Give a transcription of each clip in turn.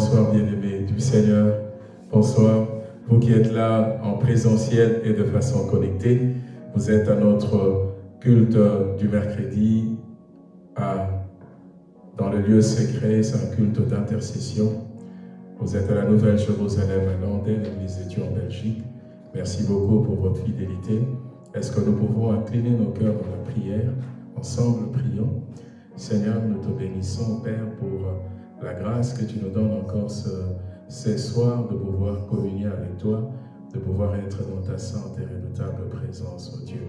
Bonsoir bien-aimés du Seigneur. Bonsoir. Vous qui êtes là en présentiel et de façon connectée, vous êtes à notre culte du mercredi à, dans le lieu secret, c'est un culte d'intercession. Vous êtes à la Nouvelle Jérusalem à l'église des Dieu en Belgique. Merci beaucoup pour votre fidélité. Est-ce que nous pouvons incliner nos cœurs dans la prière? Ensemble, prions. Seigneur, nous te bénissons, Père, pour la grâce que tu nous donnes encore ce, ces soirs de pouvoir communier avec toi, de pouvoir être dans ta sainte et redoutable présence, oh Dieu.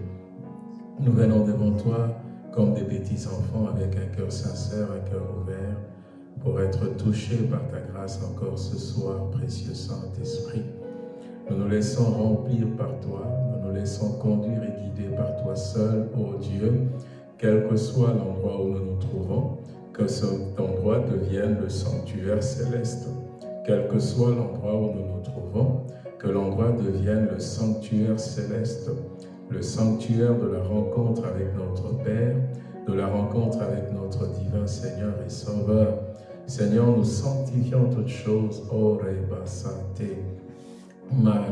Nous venons devant toi comme des petits enfants avec un cœur sincère, un cœur ouvert, pour être touchés par ta grâce encore ce soir, précieux Saint-Esprit. Nous nous laissons remplir par toi, nous nous laissons conduire et guider par toi seul, ô Dieu, quel que soit l'endroit où nous nous trouvons, que cet endroit devienne le sanctuaire céleste. Quel que soit l'endroit où nous nous trouvons, que l'endroit devienne le sanctuaire céleste, le sanctuaire de la rencontre avec notre Père, de la rencontre avec notre divin Seigneur et Sauveur. Seigneur, nous sanctifions toutes choses, Mare.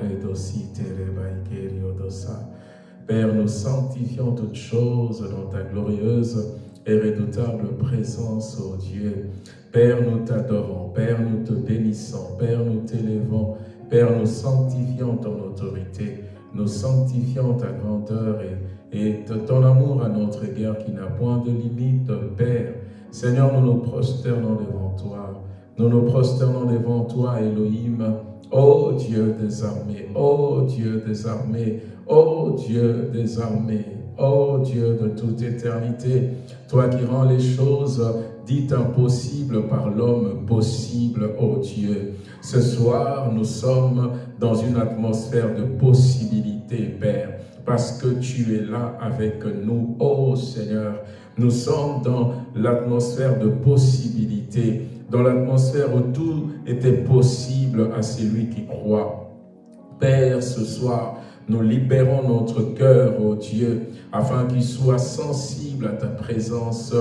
Père, nous sanctifions toutes choses dans ta glorieuse et redoutable présence, ô Dieu. Père, nous t'adorons, Père, nous te bénissons, Père, nous t'élevons, Père, nous sanctifions ton autorité, nous sanctifions ta grandeur et, et ton amour à notre égard qui n'a point de limite, Père. Seigneur, nous nous prosternons devant toi, nous nous prosternons devant toi, Elohim, ô Dieu des armées, ô Dieu des armées, ô Dieu des armées, ô Dieu de toute éternité, toi qui rends les choses dites impossibles par l'homme possible, ô Dieu. Ce soir, nous sommes dans une atmosphère de possibilité, Père, parce que tu es là avec nous, ô Seigneur. Nous sommes dans l'atmosphère de possibilité, dans l'atmosphère où tout était possible à celui qui croit. Père, ce soir, nous libérons notre cœur, ô Dieu, afin qu'il soit sensible à ta présence,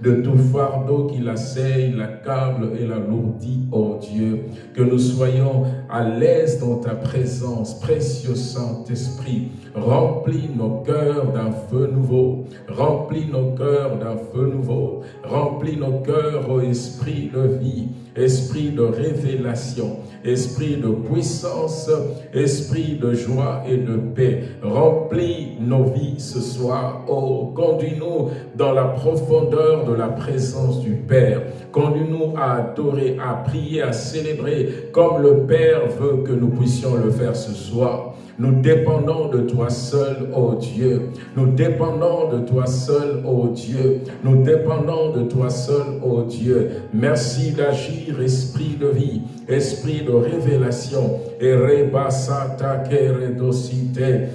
de tout fardeau qui l'asseille, l'accable et l'alourdit, ô Dieu. Que nous soyons à l'aise dans ta présence, précieux Saint-Esprit. Remplis nos cœurs d'un feu nouveau. Remplis nos cœurs d'un feu nouveau. Remplis nos cœurs, ô Esprit de vie, Esprit de révélation, Esprit de puissance, Esprit de joie et de paix. Remplis nos vies ce soir. Oh, conduis-nous dans la profondeur de la présence du Père. Conduis-nous à adorer, à prier, à célébrer comme le Père veut que nous puissions le faire ce soir. Nous dépendons de toi seul, ô Dieu. Nous dépendons de toi seul, ô Dieu. Nous dépendons de toi seul, ô Dieu. Merci d'agir, Esprit de vie, Esprit de révélation. Et rebasata keredosite.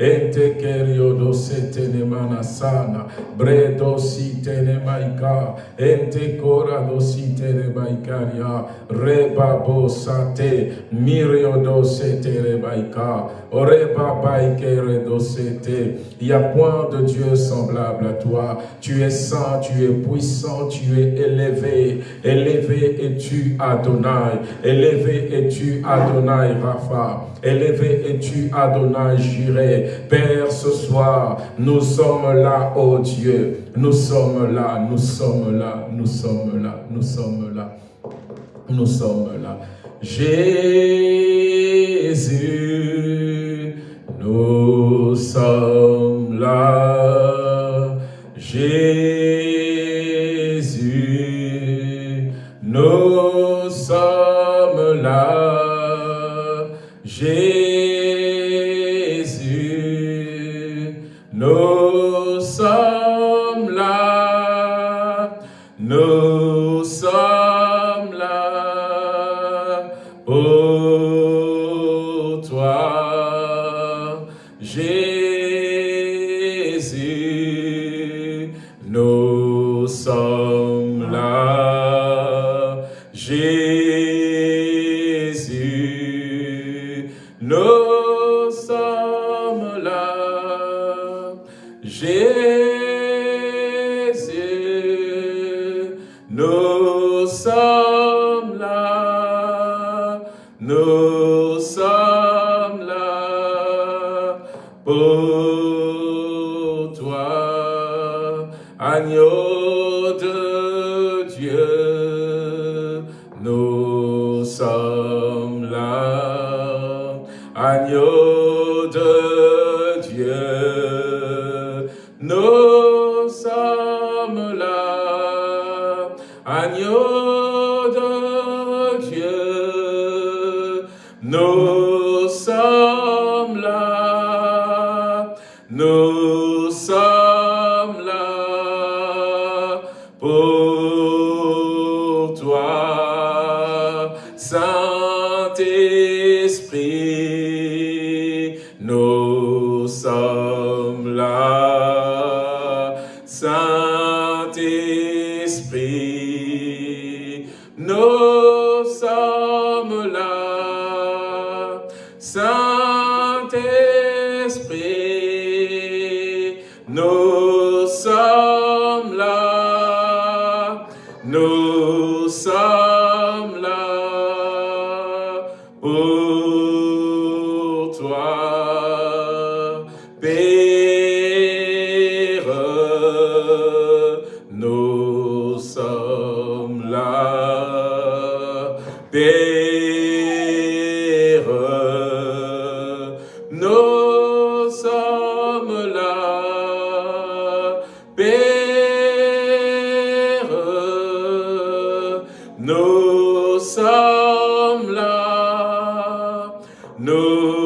Ente keriodo setenemana sana, bredo sitenemaika, ente korado siterebaikaria, rebabo sate, miriodo seterebaika, oreba baikeredo sete. Il n'y a point de Dieu semblable à toi. Tu es saint, tu es puissant, tu es élevé. Élevé es-tu Adonai, élevé es-tu Adonai Rapha? Élevé es-tu Adonai Jiré. Père, ce soir, nous sommes là, ô Dieu. Nous sommes là, nous sommes là, nous sommes là, nous sommes là. Nous sommes là. Jésus, nous sommes là. Jésus,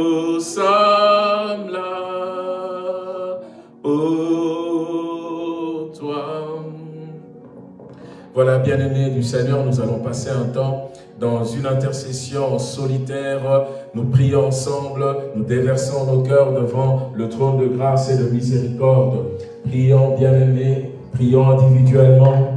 nous sommes là, toi. Voilà, bien-aimés du Seigneur, nous allons passer un temps dans une intercession solitaire. Nous prions ensemble, nous déversons nos cœurs devant le trône de grâce et de miséricorde. Prions, bien-aimés, prions individuellement,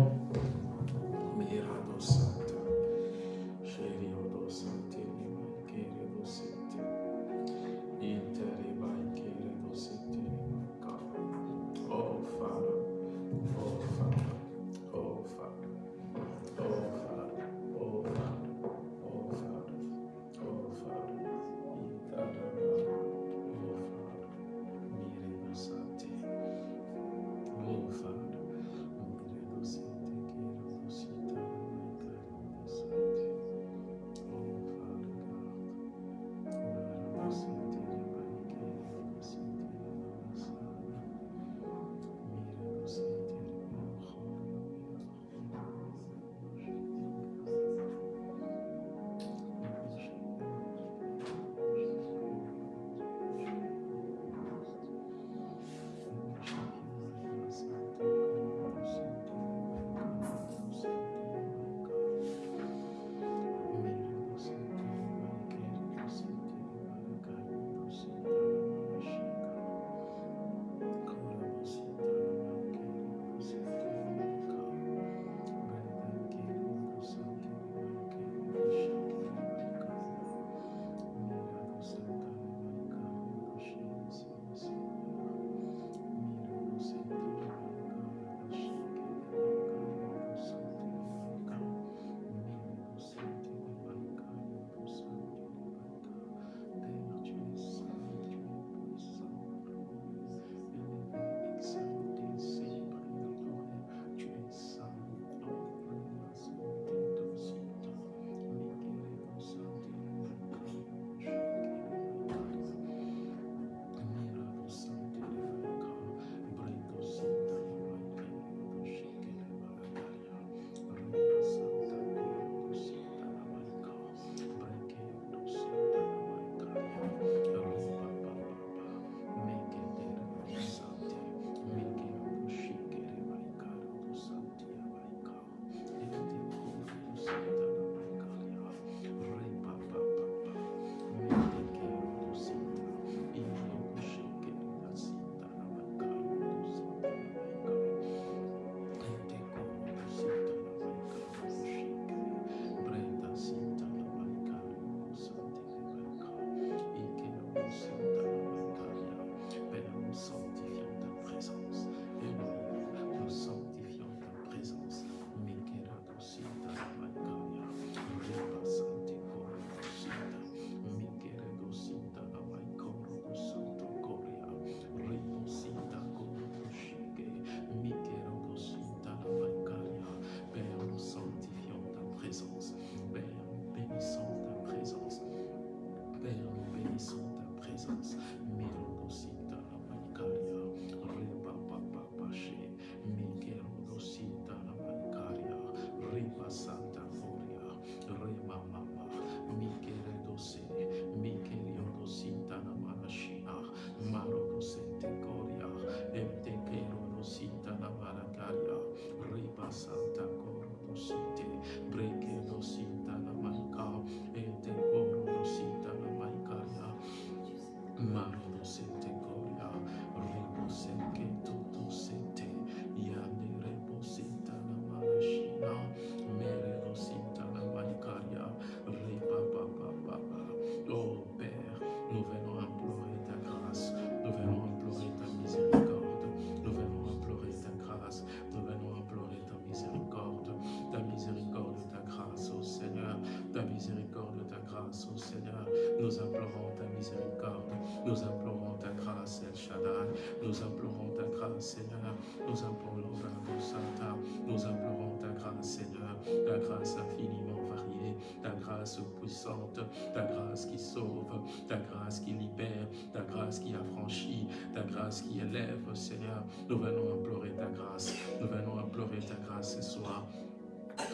qui élève, Seigneur. Nous venons implorer ta grâce. Nous venons implorer ta grâce ce soir.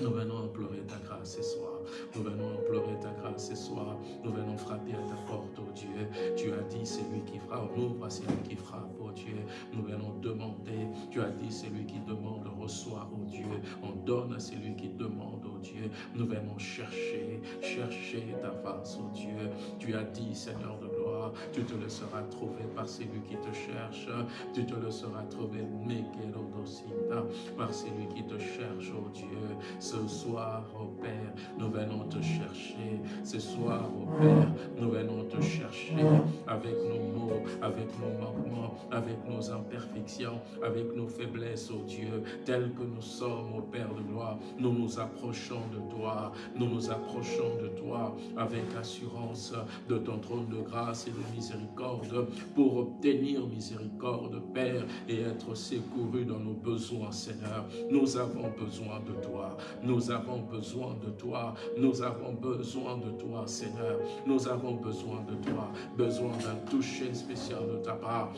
Nous venons implorer ta grâce ce soir. Nous venons implorer ta grâce ce soir. Nous venons frapper à ta porte, oh Dieu. Tu as dit, c'est lui qui frappe. Ouvre à celui qui frappe, oh Dieu. Nous venons demander. Tu as dit, c'est lui qui demande, reçoit, oh Dieu. On donne à celui qui demande, oh Dieu. Nous venons chercher, chercher ta face, oh Dieu. Tu as dit, Seigneur de gloire, tu te laisseras trouver par celui qui te cherche. Tu te laisseras trouver, par celui qui te cherche, oh Dieu. Ce soir, oh Père, nous venons te chercher. Ce soir, oh Père, nous venons te chercher avec nos mots, avec nos manquements, avec nos imperfections, avec nos faiblesses, oh Dieu, tels que nous sommes, oh Père de gloire. Nous nous approchons de toi, nous nous approchons de toi avec assurance de ton trône de grâce et de miséricorde pour obtenir miséricorde, Père, et être secouru dans nos besoins, Seigneur. Nous avons besoin de toi. Nous avons besoin de toi. Nous avons besoin de toi, Seigneur. Nous avons besoin de toi. Besoin d'un toucher spécial de ta part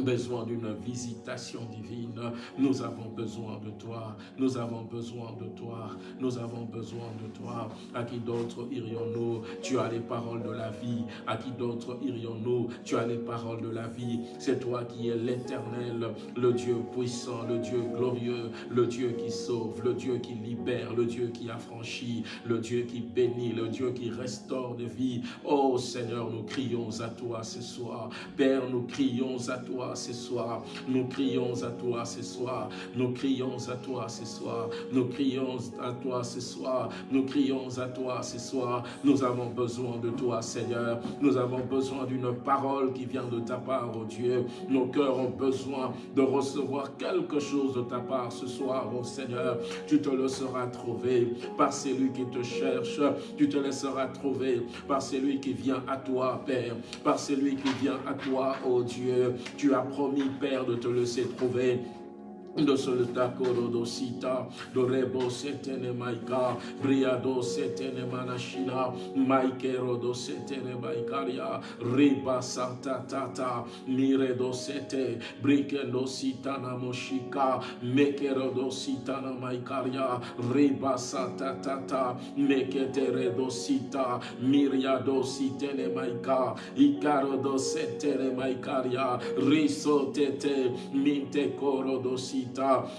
besoin d'une visitation divine. Nous avons besoin de toi. Nous avons besoin de toi. Nous avons besoin de toi. À qui d'autre irions-nous? Tu as les paroles de la vie. À qui d'autre irions-nous? Tu as les paroles de la vie. C'est toi qui es l'éternel, le Dieu puissant, le Dieu glorieux, le Dieu qui sauve, le Dieu qui libère, le Dieu qui affranchit, le Dieu qui bénit, le Dieu qui restaure de vie. Oh Seigneur, nous crions à toi ce soir. Père, nous crions à toi ce soir. Nous crions à toi ce soir. Nous crions à toi ce soir. Nous crions à toi ce soir. Nous crions à toi ce soir. Nous avons besoin de toi, Seigneur. Nous avons besoin d'une parole qui vient de ta part, oh Dieu. Nos cœurs ont besoin de recevoir quelque chose de ta part ce soir, oh Seigneur. Tu te laisseras trouver par celui qui te cherche. Tu te laisseras trouver par celui qui vient à toi, Père. Par celui qui vient à toi, oh Dieu. Tu tu as promis, Père, de te laisser trouver do solta coro do sita do rebo setene maika briado setene manashina maikero do setene maikaria riba santa tata mire do sete brike do sitana moshika mekero do maikaria riba santa tata meketere do sita miria do sitene maika ikaro do setene maikaria riso tete minte sita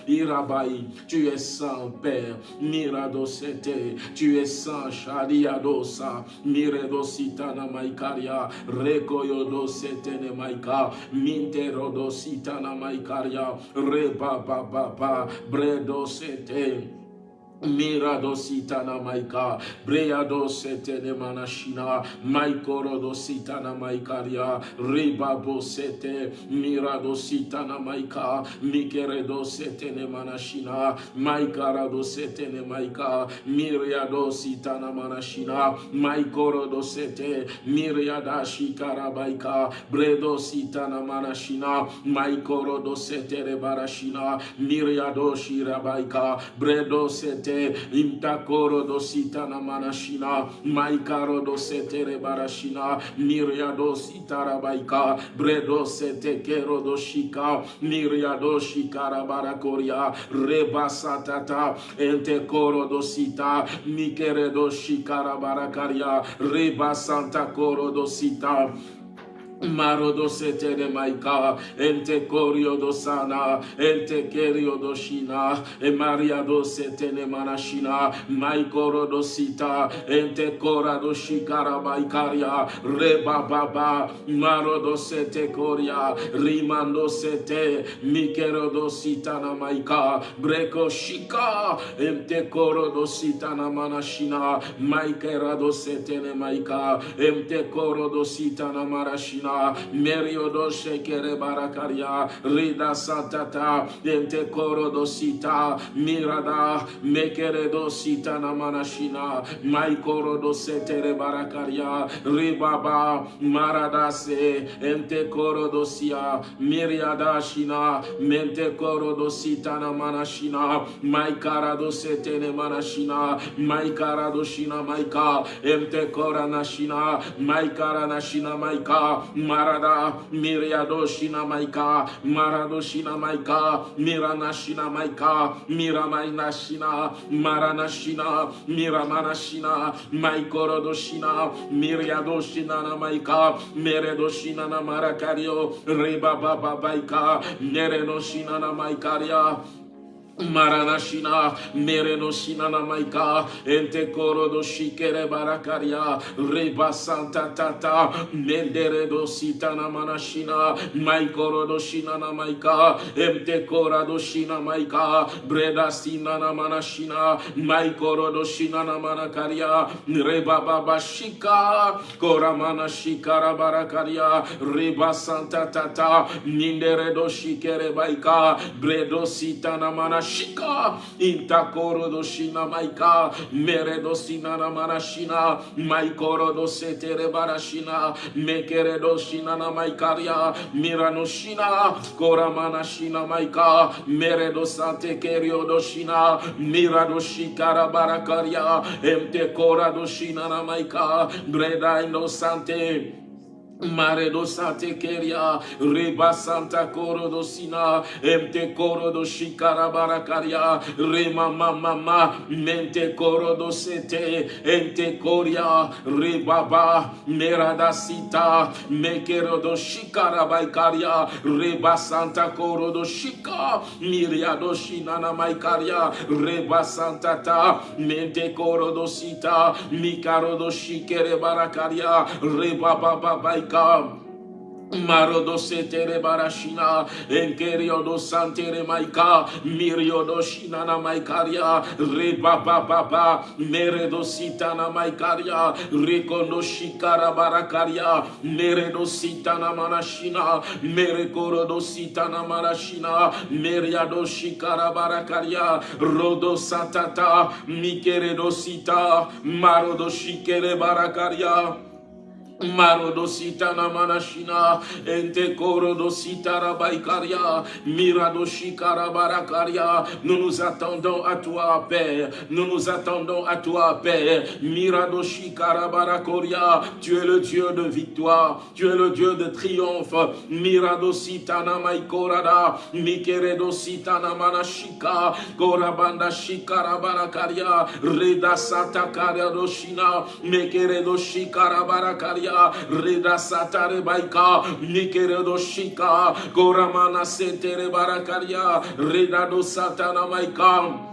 Irabai, tu es saint, Père. Miradosete, tu es saint, Shadiadosa, Miredositana Maikaria, Rekoyodosete Maika, Minterodositana Maikaria, Reba Baba, Bredosete. Mirado sitana maika, breado setene manashina, maikoro do sitana maikaria, ribabo sete, mirado sitana maika, mikeredo setene manashina, maikara do setene maika, miriado sitana manashina, maikoro do sete, miriada shikara baika, bredo sitana manashina, maikoro do sete barashina, miriado shirabaika, bredo sete imtakoro do sitana manashina maikaro do setere barashina miria do sitara baika bredo sete kero do shika miria do shikara barakoria reba satata ente koro do sita mikere do shikara barakaria reba santa koro do sita Marodo de maika, ente corio do sana, ente kerio do shina, e maria manashina, maikoro do sita, ente cora do shikara maikaria, reba baba, marodo sete coria, rimando sete, mikero do sitana maika, breco shika, ente coro do sitana manashina, maikera do setene maika, ente coro do sitana marashina, Sita, Meriodo Shekere Barakaria, Rida Santata, Ente Korodo Sita, Mirada, Mekeredo Sita Namanashina, Maikorodo Setere Barakaria, Ribaba, Maradase, Ente Korodo Sia, Miriada Shina, Mente Korodo Sita Namanashina, Maikarado Setene Manashina, Maikarado Shina Maika, Ente Koranashina, Maikara Nashina Maika, マラダメレアドシナマイカマラドシナマイカメラナシナマイカミラマイナシナマラナシナミラマナシナマイコロドシナミレアドシナナマイカメレドシナナマラカリオレババババイカメレドシナナマイカリア Maranashina, Merenoshina Namaika, Ente Koro do Shikere Barakaria, Reba Santa Tata, Mendere do Sitana Manashina, Maikoro do Shina Namaika, Ente Kora do Shina Maika, Breda Sina Manashina, Maikoro do Shina Namanakaria, Reba Baba Shika, Kora Manashikara Barakaria, Reba Santa Tata, Mindere do Shikere Baika, Bredo Sitana Manashina, shika intakoro do shina maika mere do sinana manashina maikoro do setere barashina mekere do shina na maikaria mirano shina kora manashina maika mere do sante kerio do shina mira do shikara barakaria emte kora do shina na maika breda indo sante Mare do sante keria, reba santa coro do sina, emte coro do shikara barakaria, rema mama ma, mente coro do sete, ente coria, rebaba, merada sita, mekero do shikara baikaria, reba santa coro do shika, miria do shinana maikaria, reba santa ta, mente coro do sita, shikere barakaria, reba baba baikaria, Marodo setere barashina, enkerio do santere maika, mirio do shinana maikaria, reba baba ba, mere do sitana maikaria, rekondo shikara barakaria, mere do sitana manashina, mere koro do sitana marashina, meria do shikara barakaria, rodo satata, mikere do sita, marodo shikere barakaria, Marodosita manashina, ente korodosita rabaikaria, miradoshikara barakaria. Nous nous attendons à toi, Père. Nous nous attendons à toi, Père. Miradoshikara barakoria. Tu es le Dieu de victoire. Tu es le Dieu de triomphe. Miradosita namaikorada. Mikeredosita namanashika. Korabanda shikara barakaria. Reda satakaria doshina. Mekeredoshikara barakaria. Reda Satare Baika, Nikeredo Shika, Goramana Setere Barakaria, Reda do Satana Maika.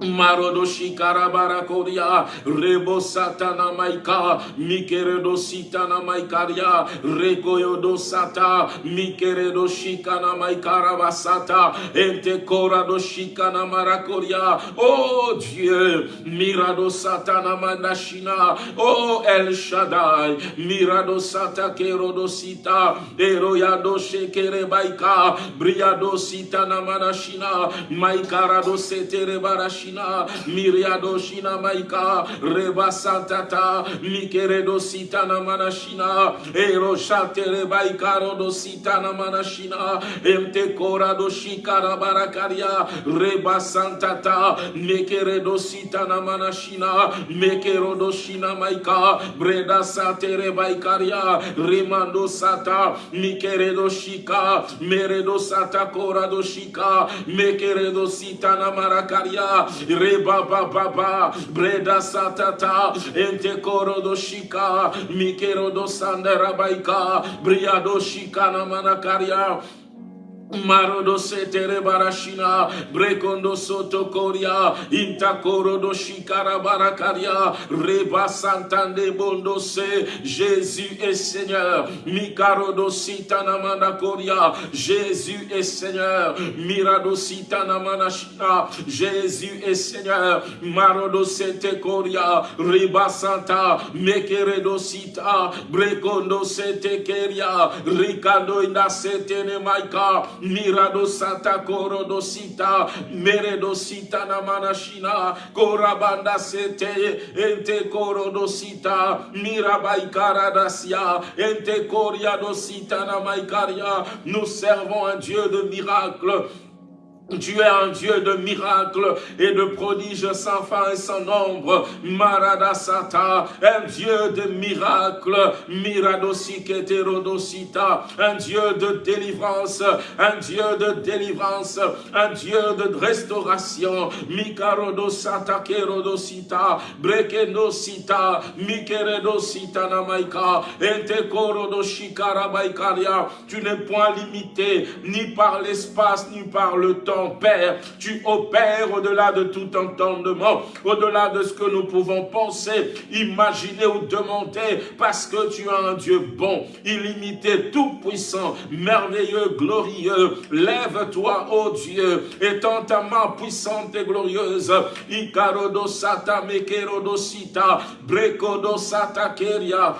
Marodoshi karabarakoria, rebo satana maika, mikeredo sitana maikaria, rekoyodo sata, mikeredo shikana maikarabasata, ente korado shikana marakoria. Oh Dieu, mirado satana mandashina, oh El Shaddai, mirado sata kerodo sita, eroyado shekere baika, briado sitana manashina, maikarado setere barashina, Shina, Miriado Shina Maika, Reba Santata, Mikeredo Sitana Manashina, Ero Shatere Baikaro do Sitana Manashina, Emte Korado Shikara Barakaria, Reba Santata, Mekeredo Sitana Manashina, Mekerodo Shina Maika, Breda Satere Baikaria, Remando Sata, Mikeredo Shika, Meredo Sata Korado Shika, Mekeredo Sitana Marakaria, Reba Baba Baba, Breda Satata, Ente Korodo Shika, Mikero do Sandera Baika, Briado Shikana Manakaria, Marodo setere barashina, brekondo soto koria, intakoro do shikara barakaria, reba santande bondo se, Jésus est Seigneur, mikarodo sitana mana koria, Jésus est Seigneur, mirado sitana mana shina, Jésus est Seigneur, marodo sete koria, reba santa, mekeredo sita, brekondo sete keria, rikando ina sete ne maika, Mirado Santa Koro Sita, Meredo Sita Namanashina, Korabanda Sete, Ente Koro Sita, Mirabaikara Dasia, Ente Koria Dosita Namaikaria. Nous servons un Dieu de miracles. Tu es un Dieu de miracles et de prodiges sans fin et sans nombre. Maradasata, un Dieu de miracles. Miradosiketerodosita, un Dieu de délivrance, un Dieu de délivrance, un Dieu de restauration. Mikarodosata kerodosita, brekenosita, mikeredosita namaika, entekorodoshikarabaikaria. Tu n'es point limité ni par l'espace ni par le temps Père. Tu opères au-delà de tout entendement, au-delà de ce que nous pouvons penser, imaginer ou demander, parce que tu es un Dieu bon, illimité, tout-puissant, merveilleux, glorieux. Lève-toi, ô Dieu, étends ta main puissante et glorieuse. Ikarodosata mekerodosita, brekodosata keria.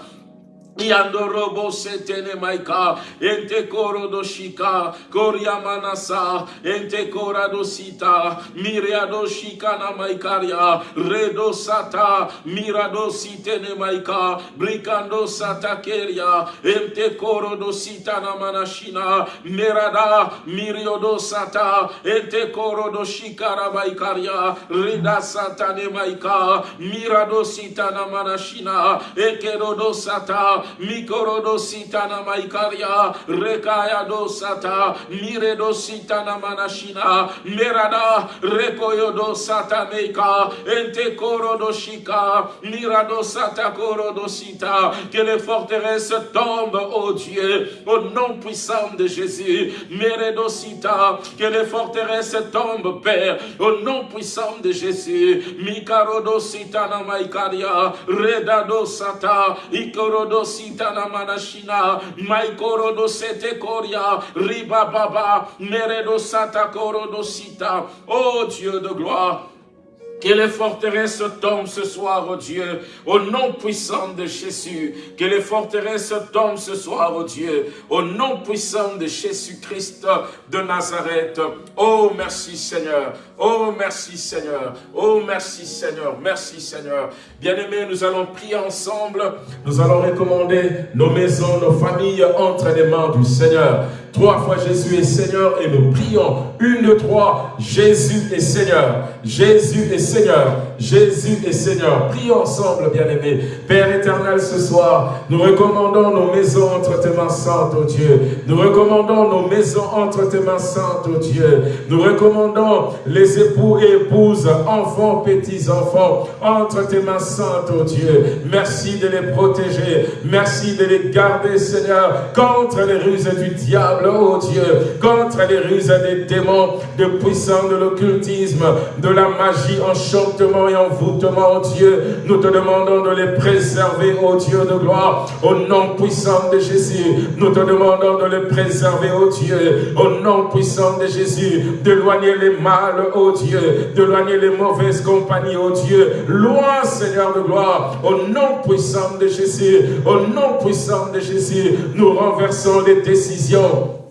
Yandorobo setene maika, ente koro do shika, koria manasa, ente kora do sita, miriado shika na maikaria, redo sata, mirado sitene maika, brikando sata keria, ente koro do sita na manashina, merada, miriodo sata, ente koro do shikara maikaria, rida sata ne maika, mirado sita na manashina, ekero do sata, mikorodo sitana maikaria rekaya do sata miredo sitana manashina merada rekoyo do sata meika ente korodo shika mirado sata sita que les forteresses tombent ô Dieu au nom puissant de Jésus. Meredo sita que les forteresses tombent Père au nom puissant de Jésus. Mikarodo sitana maikaria redado sata ikorodo sitana manashina maikoro do sete koria. Riba baba. Meredo sata koro do sita. Oh Dieu de gloire que les forteresses tombent ce soir, oh Dieu, au nom puissant de Jésus. Que les forteresses tombent ce soir, oh Dieu, au nom puissant de Jésus-Christ de Nazareth. Oh, merci Seigneur. Oh, merci Seigneur. Oh, merci Seigneur. Merci Seigneur. Bien-aimés, nous allons prier ensemble. Nous allons recommander nos maisons, nos familles entre les mains du Seigneur. Trois fois Jésus est Seigneur et nous prions. Une de trois, Jésus est Seigneur. Jésus est Seigneur. Jésus est Seigneur. Prions ensemble, bien-aimés. Père éternel, ce soir, nous recommandons nos maisons entre tes mains saintes, oh Dieu. Nous recommandons nos maisons entre tes mains saintes, oh Dieu. Nous recommandons les époux et épouses, enfants, petits-enfants, entre tes mains saintes, oh Dieu. Merci de les protéger. Merci de les garder, Seigneur, contre les ruses du diable, oh Dieu. Contre les ruses des démons, de puissants de l'occultisme, de la magie, enchantement et envoûtement, oh Dieu. Nous te demandons de les préserver, oh Dieu de gloire, au nom puissant de Jésus. Nous te demandons de les préserver, oh Dieu, au nom puissant de Jésus, d'éloigner les mâles, oh Dieu, d'éloigner les mauvaises compagnies, oh Dieu. Loin, Seigneur de gloire, au nom puissant de Jésus, au nom puissant de Jésus, nous renversons les décisions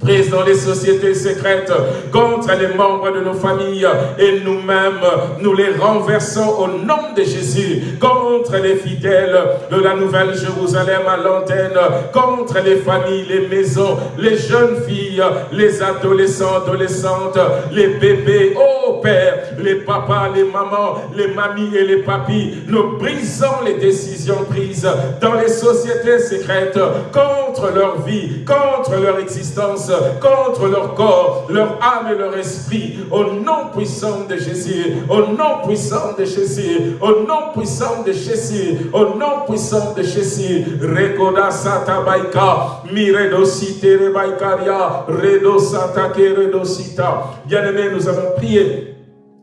prises dans les sociétés secrètes contre les membres de nos familles et nous-mêmes, nous les renversons au nom de Jésus. Contre les fidèles de la Nouvelle Jérusalem à l'antenne, contre les familles, les maisons, les jeunes filles, les adolescents, adolescentes, les bébés, oh Père, les papas, les mamans, les mamies et les papis, nous brisons les décisions prises dans les sociétés secrètes contre leur vie, contre leur existence, contre leur corps, leur âme et leur esprit. Au nom puissant de Jésus, au nom puissant de Jésus, au nom puissant de Jésus, au nom puissant de Jésus. Rekoda sata baika, miredo site rebaikaria, redo sata redo sita. Bien-aimés, nous avons prié.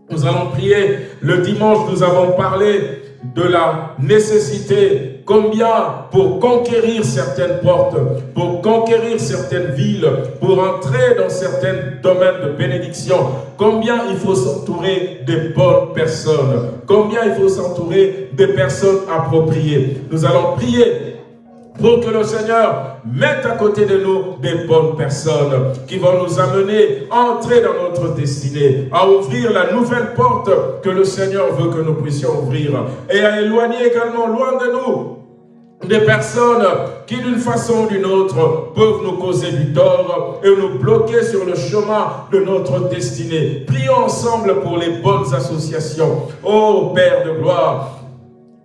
Nous allons prier. Le dimanche, nous avons parlé de la nécessité, combien pour conquérir certaines portes, pour conquérir certaines villes, pour entrer dans certains domaines de bénédiction, combien il faut s'entourer des bonnes personnes, combien il faut s'entourer des personnes appropriées? Nous allons prier pour que le Seigneur mette à côté de nous des bonnes personnes qui vont nous amener à entrer dans notre destinée, à ouvrir la nouvelle porte que le Seigneur veut que nous puissions ouvrir et à éloigner également loin de nous des personnes qui d'une façon ou d'une autre peuvent nous causer du tort et nous bloquer sur le chemin de notre destinée. Prions ensemble pour les bonnes associations. Ô Père de gloire,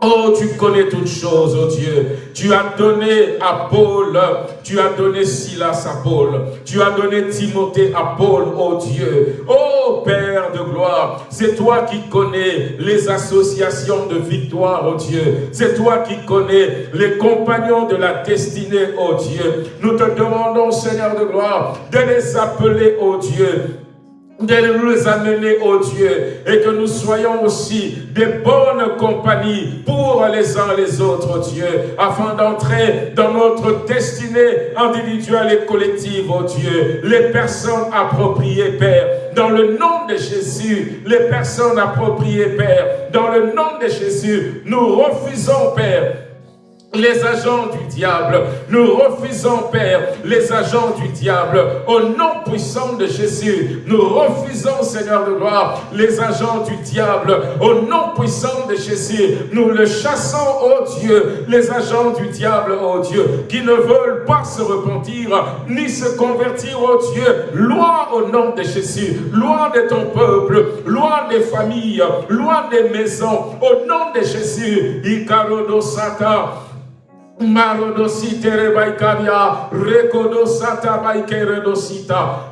Oh, tu connais toutes choses, oh Dieu. Tu as donné à Paul, tu as donné Silas à Paul, tu as donné Timothée à Paul, oh Dieu. Oh Père de gloire, c'est toi qui connais les associations de victoire, oh Dieu. C'est toi qui connais les compagnons de la destinée, oh Dieu. Nous te demandons, Seigneur de gloire, de les appeler, oh Dieu, de nous amener au Dieu et que nous soyons aussi des bonnes compagnies pour les uns les autres, Dieu, afin d'entrer dans notre destinée individuelle et collective, oh Dieu, les personnes appropriées, Père, dans le nom de Jésus, les personnes appropriées, Père, dans le nom de Jésus, nous refusons, Père, les agents du diable. Nous refusons, Père, les agents du diable. Au nom puissant de Jésus, nous refusons, Seigneur de gloire, les agents du diable. Au nom puissant de Jésus, nous le chassons, ô Dieu, les agents du diable, ô Dieu, qui ne veulent pas se repentir, ni se convertir, ô Dieu. Loin au nom de Jésus, loin de ton peuple, loin des familles, loin des maisons. Au nom de Jésus, Ikarodo Sata,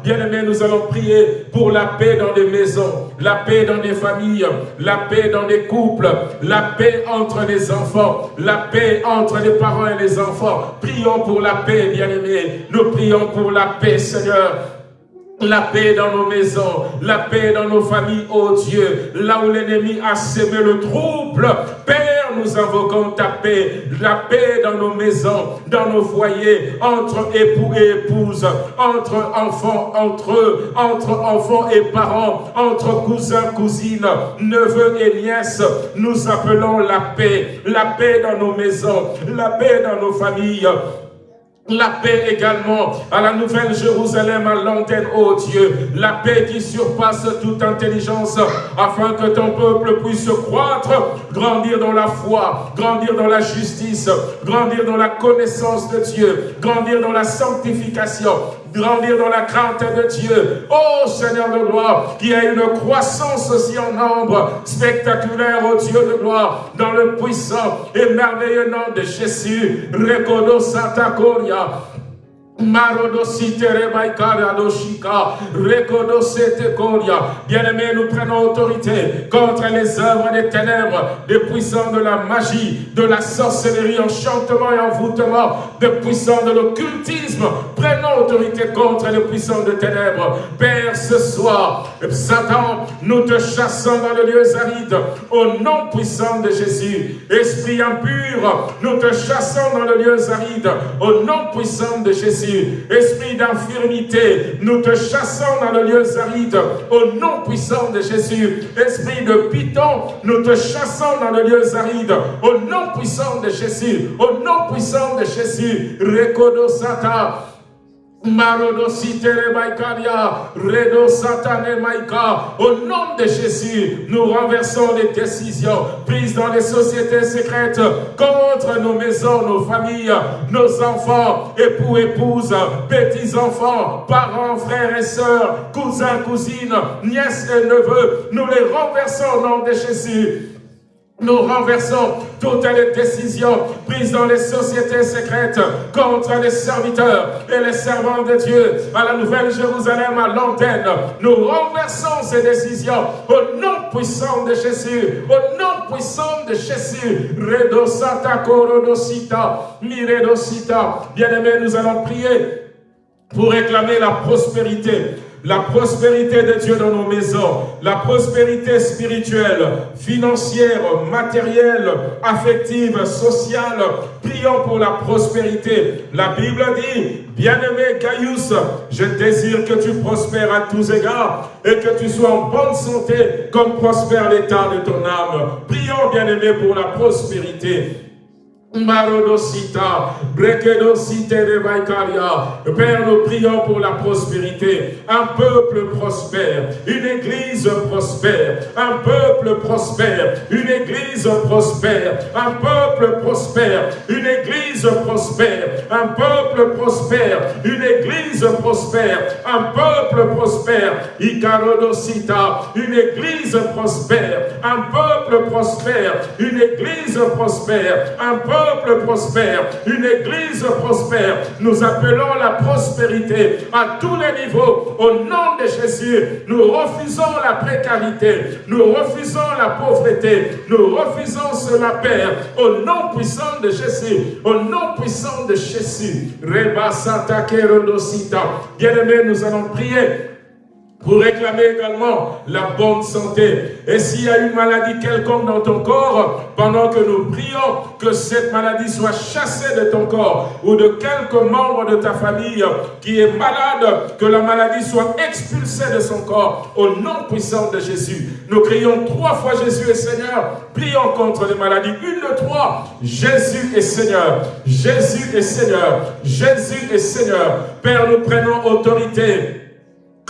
Bien-aimés, nous allons prier pour la paix dans les maisons, la paix dans les familles, la paix dans les couples, la paix entre les enfants, la paix entre les parents et les enfants. Prions pour la paix, bien-aimés. Nous prions pour la paix, Seigneur. La paix dans nos maisons, la paix dans nos familles, oh Dieu, là où l'ennemi a sémé le trouble. Père, nous invoquons ta paix, la paix dans nos maisons, dans nos foyers, entre époux et épouses, entre enfants, entre eux, entre enfants et parents, entre cousins, cousines, neveux et nièces. Nous appelons la paix, la paix dans nos maisons, la paix dans nos familles, la paix également à la nouvelle Jérusalem, à l'antenne, ô Dieu. La paix qui surpasse toute intelligence, afin que ton peuple puisse croître, grandir dans la foi, grandir dans la justice, grandir dans la connaissance de Dieu, grandir dans la sanctification, grandir dans la crainte de Dieu. Oh Seigneur de gloire, qui a une croissance aussi en nombre spectaculaire, oh Dieu de gloire, dans le puissant et merveilleux nom de Jésus. Recodo Santa Coria. Bien-aimés, nous prenons autorité contre les œuvres des ténèbres, des puissants de la magie, de la sorcellerie, enchantement et envoûtement, des puissants de l'occultisme. Prenons autorité contre les puissants de ténèbres. Père, ce soir, Satan, nous te chassons dans le lieu aride, au nom puissant de Jésus. Esprit impur, nous te chassons dans le lieu aride, au nom puissant de Jésus. Esprit d'infirmité, nous te chassons dans le lieu aride au nom puissant de Jésus. Esprit de piton, nous te chassons dans le lieu aride au nom puissant de Jésus. Au nom puissant de Jésus. Rekodo. Marodo Redo Satane Maika. Au nom de Jésus, nous renversons les décisions prises dans les sociétés secrètes contre nos maisons, nos familles, nos enfants, époux, épouses, petits-enfants, parents, frères et sœurs, cousins, cousines, nièces et neveux. Nous les renversons au nom de Jésus. Nous renversons toutes les décisions prises dans les sociétés secrètes contre les serviteurs et les servants de Dieu à la Nouvelle Jérusalem, à l'antenne. Nous renversons ces décisions au nom puissant de Jésus, au nom puissant de Jésus. Redosata korodosita, miredosita. Bien-aimés, nous allons prier pour réclamer la prospérité la prospérité de Dieu dans nos maisons, la prospérité spirituelle, financière, matérielle, affective, sociale. Prions pour la prospérité. La Bible dit, bien-aimé Caius, je désire que tu prospères à tous égards et que tu sois en bonne santé comme prospère l'état de ton âme. Prions, bien-aimé, pour la prospérité. Marodosita, Brekedosite de. Père, nous prions pour la prospérité. Un peuple prospère, une église prospère, un peuple prospère, une église prospère, un peuple prospère, une église prospère, un peuple prospère, une église prospère, un peuple prospère. Icarodosita, une église prospère, un peuple prospère, une église prospère, prospère, une église prospère. Nous appelons la prospérité à tous les niveaux. Au nom de Jésus, nous refusons la précarité, nous refusons la pauvreté, nous refusons cela, Père, au nom puissant de Jésus, au nom puissant de Jésus. Reba Bien-aimés, nous allons prier pour réclamer également la bonne santé. Et s'il y a une maladie quelconque dans ton corps, pendant que nous prions, que cette maladie soit chassée de ton corps ou de quelques membres de ta famille qui est malade, que la maladie soit expulsée de son corps au nom puissant de Jésus. Nous crions trois fois Jésus est Seigneur, prions contre les maladies. Une de trois, Jésus est Seigneur, Jésus est Seigneur, Jésus est Seigneur. Père, nous prenons autorité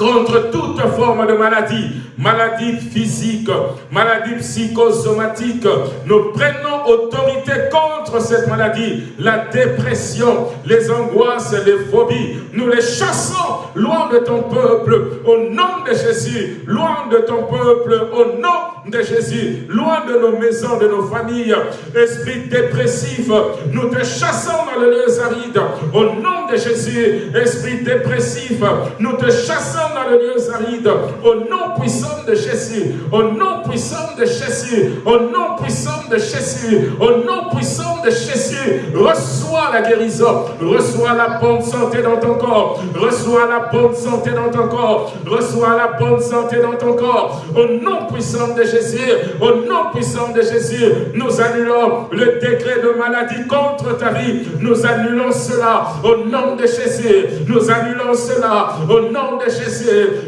contre toute forme de maladie, maladie physique, maladie psychosomatique. Nous prenons autorité contre cette maladie, la dépression, les angoisses, les phobies. Nous les chassons loin de ton peuple, au nom de Jésus, loin de ton peuple, au nom de Jésus, loin de nos maisons, de nos familles. Esprit dépressif, nous te chassons dans le lieu aride, au nom de Jésus. Esprit dépressif, nous te chassons dans le lieu aride, au nom puissant de Jésus, au nom puissant de Jésus, au nom puissant de Jésus, au nom puissant de Jésus, reçois la guérison, reçois la bonne santé dans ton corps, reçois la bonne santé dans ton corps, reçois la bonne santé dans ton corps, au nom puissant de Jésus, au nom puissant de Jésus, nous annulons le décret de maladie contre ta vie, nous annulons cela au nom de Jésus, nous annulons cela au nom de Jésus,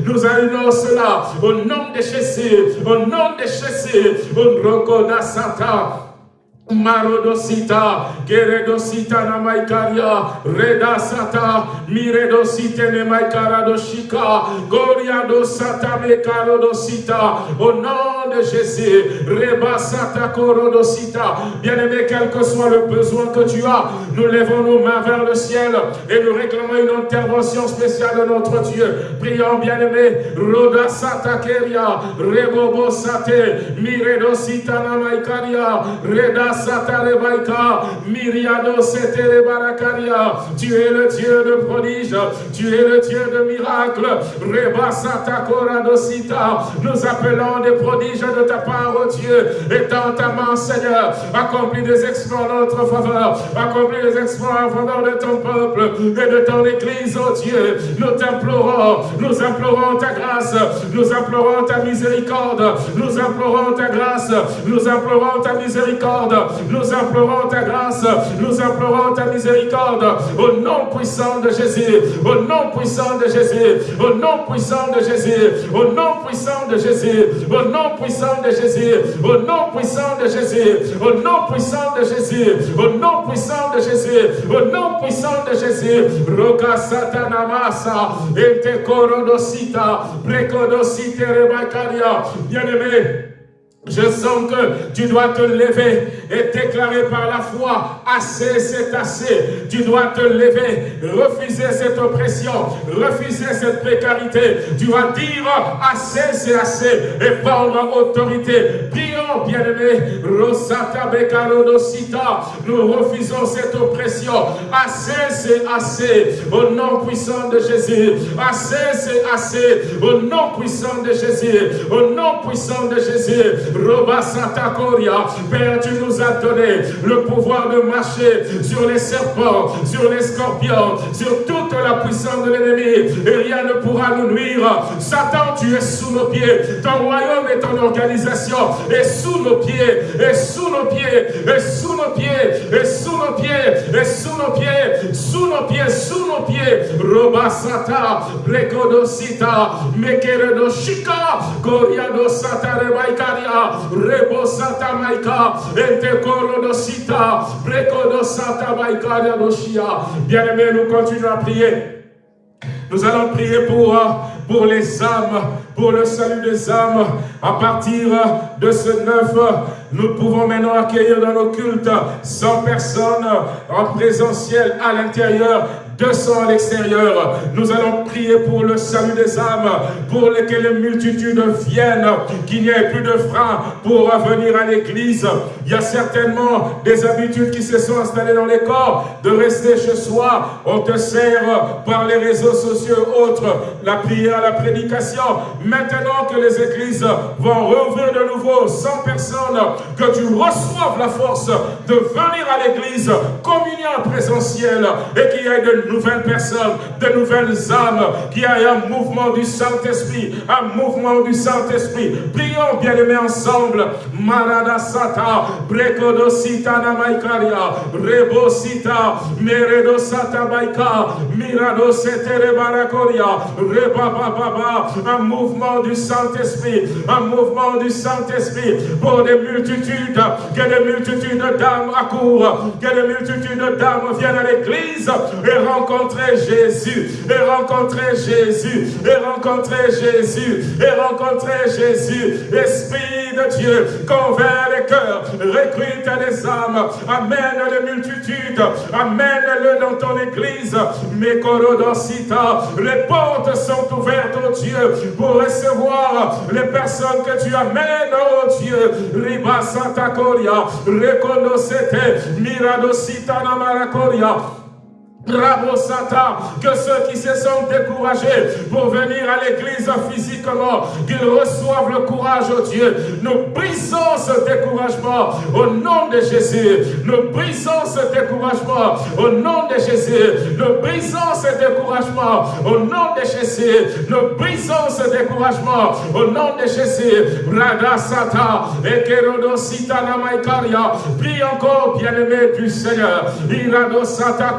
nous annulons cela au nom de Jésus, au nom de Jésus, au Rokoda Santa. Marodosita, Geredosita na maikaria, Reda sata, Miredosite ne maikaradoshika, Goriado sata mekarodosita, au nom de Jésus, Reba sata korodosita. Bien-aimé, quel que soit le besoin que tu as, nous levons nos mains vers le ciel et nous réclamons une intervention spéciale de notre Dieu. Prions, bien-aimé, Roda sata keria, Rebobo sate, Miredosita na maikaria, Reda tu es le Dieu de prodige, tu es le Dieu de miracle. Nous appelons des prodiges de ta part, oh Dieu. Et dans ta main, Seigneur, accomplis des exploits en notre faveur. Accomplis des exploits en faveur de ton peuple et de ton Église, oh Dieu. Nous t'implorons, nous implorons ta grâce, nous implorons ta miséricorde, nous implorons ta grâce, nous implorons ta miséricorde, nous implorons ta grâce, nous implorons ta miséricorde, au nom puissant de Jésus, au nom puissant de Jésus, au nom puissant de Jésus, au nom puissant de Jésus, au nom puissant de Jésus, au nom puissant de Jésus, au nom puissant de Jésus, au nom puissant de Jésus, au nom puissant de Jésus, Roka Satanamasa, Ete Korodosita, Prekodosite Rebakaria, bien-aimé, Je sens que tu dois te lever et déclarer par la foi, assez c'est assez. Tu dois te lever, refuser cette oppression, refuser cette précarité. Tu dois dire, assez c'est assez et prendre autorité. Prions, bien-aimés, nous refusons cette oppression. Assez c'est assez, au nom puissant de Jésus. Assez c'est assez, au nom puissant de Jésus. Au nom puissant de Jésus. Père, tu nous as donné le pouvoir de marcher sur les serpents, sur les scorpions, sur toute la puissance de l'ennemi. Et rien ne pourra nous nuire. Satan, tu es sous nos pieds. Ton royaume et ton organisation est sous nos pieds, et sous nos pieds, et sous nos pieds, et sous nos pieds, et sous nos pieds, sous nos pieds, sous nos pieds. Robasata, Brekodosita, Mekeredo Shika, Goriado Sata Rebaikaria, Rebo Santa Maika, Doshia. Bien-aimés, nous continuons à prier. Nous allons prier pour, pour les âmes, pour le salut des âmes. À partir de ce neuf, nous pouvons maintenant accueillir dans nos cultes 100 personnes en présentiel à l'intérieur 200 à l'extérieur. Nous allons prier pour le salut des âmes, pour que les multitudes viennent, qu'il n'y ait plus de frein pour venir à l'église. Il y a certainement des habitudes qui se sont installées dans les corps, de rester chez soi. On te sert par les réseaux sociaux autres, la prière, la prédication. Maintenant que les églises vont rouvrir de nouveau 100 personnes, que tu reçoives la force de venir à l'église, communion présentielle et qu'il y ait de nouvelles personnes, de nouvelles âmes, qu'il y ait un mouvement du Saint-Esprit, un mouvement du Saint-Esprit. Prions bien aimés ensemble. Marada Sata, Brekodo Sita Namaikaria, Rebo Sita, Meredo Sata Baika, Mirado Setere Barakoria, Reba Baba, un mouvement du Saint-Esprit, un mouvement du Saint-Esprit pour des multitudes, que des multitudes d'âmes accourent, que des multitudes d'âmes viennent à l'église et rencontrer Jésus, et rencontrer Jésus, et rencontrer Jésus, et rencontrer Jésus. Esprit de Dieu, convainc les cœurs, recrute les âmes, amène les multitudes, amène-le dans ton église. Les portes sont ouvertes, oh Dieu, pour recevoir les personnes que tu amènes, oh Dieu. Riba Santa Coria, Rekonosete, Miradosita Namarakoria. Satan, que ceux qui se sont découragés pour venir à l'église physiquement, qu'ils reçoivent le courage, au Dieu. Nous brisons ce découragement au nom de Jésus. Nous brisons ce découragement au nom de Jésus. Nous brisons ce découragement au nom de Jésus. Nous brisons ce découragement au nom de Jésus. Rada Sata, Ekerodo Sitana Maikaria. Prie encore, bien-aimé du Seigneur. Irado Sata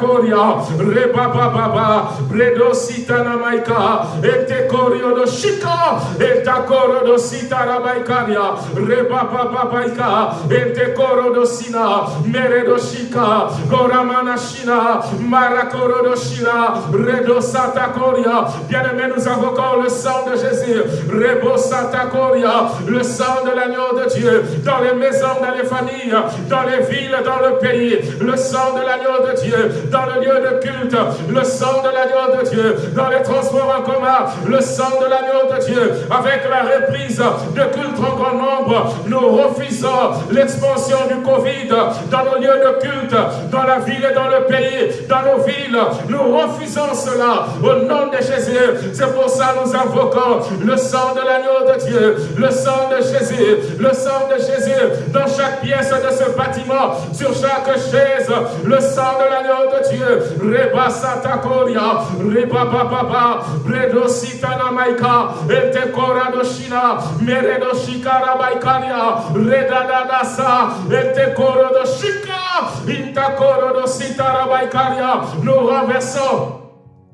Rebaba Baba, Bredo Sitana Maika, Ete Korio do Shika, Eta Koro do Sitara Maikaria, Rebaba Babaika, Ete Koro do Sina, Meredo Shika, Goramana Shina, Marakoro do Shina, Redo Sata Koria. Bien-aimés, nous invoquons le sang de Jésus, Rebo Sata Koria, le sang de l'agneau de Dieu, dans les maisons, dans les familles, dans les villes, dans le pays, le sang de l'agneau de Dieu, dans le lieu de culte, le sang de l'agneau de Dieu, dans les transports en commun, le sang de l'agneau de Dieu, avec la reprise de culte en grand nombre, nous refusons l'expansion du Covid dans nos lieux de culte, dans la ville et dans le pays, dans nos villes. Nous refusons cela au nom de Jésus. C'est pour ça que nous invoquons le sang de l'agneau de Dieu, le sang de Jésus, le sang de Jésus dans chaque pièce de ce bâtiment, sur chaque chaise, le sang de l'agneau de Dieu Reba Sata Koria, Reba Baba, Bredo Sitana Maika, Ete Kora Doshina, Meredo Shikara Baikaria, Reda Dadasa, Ete Koro Doshika, Inta Koro Dositara Baikaria, nous renversons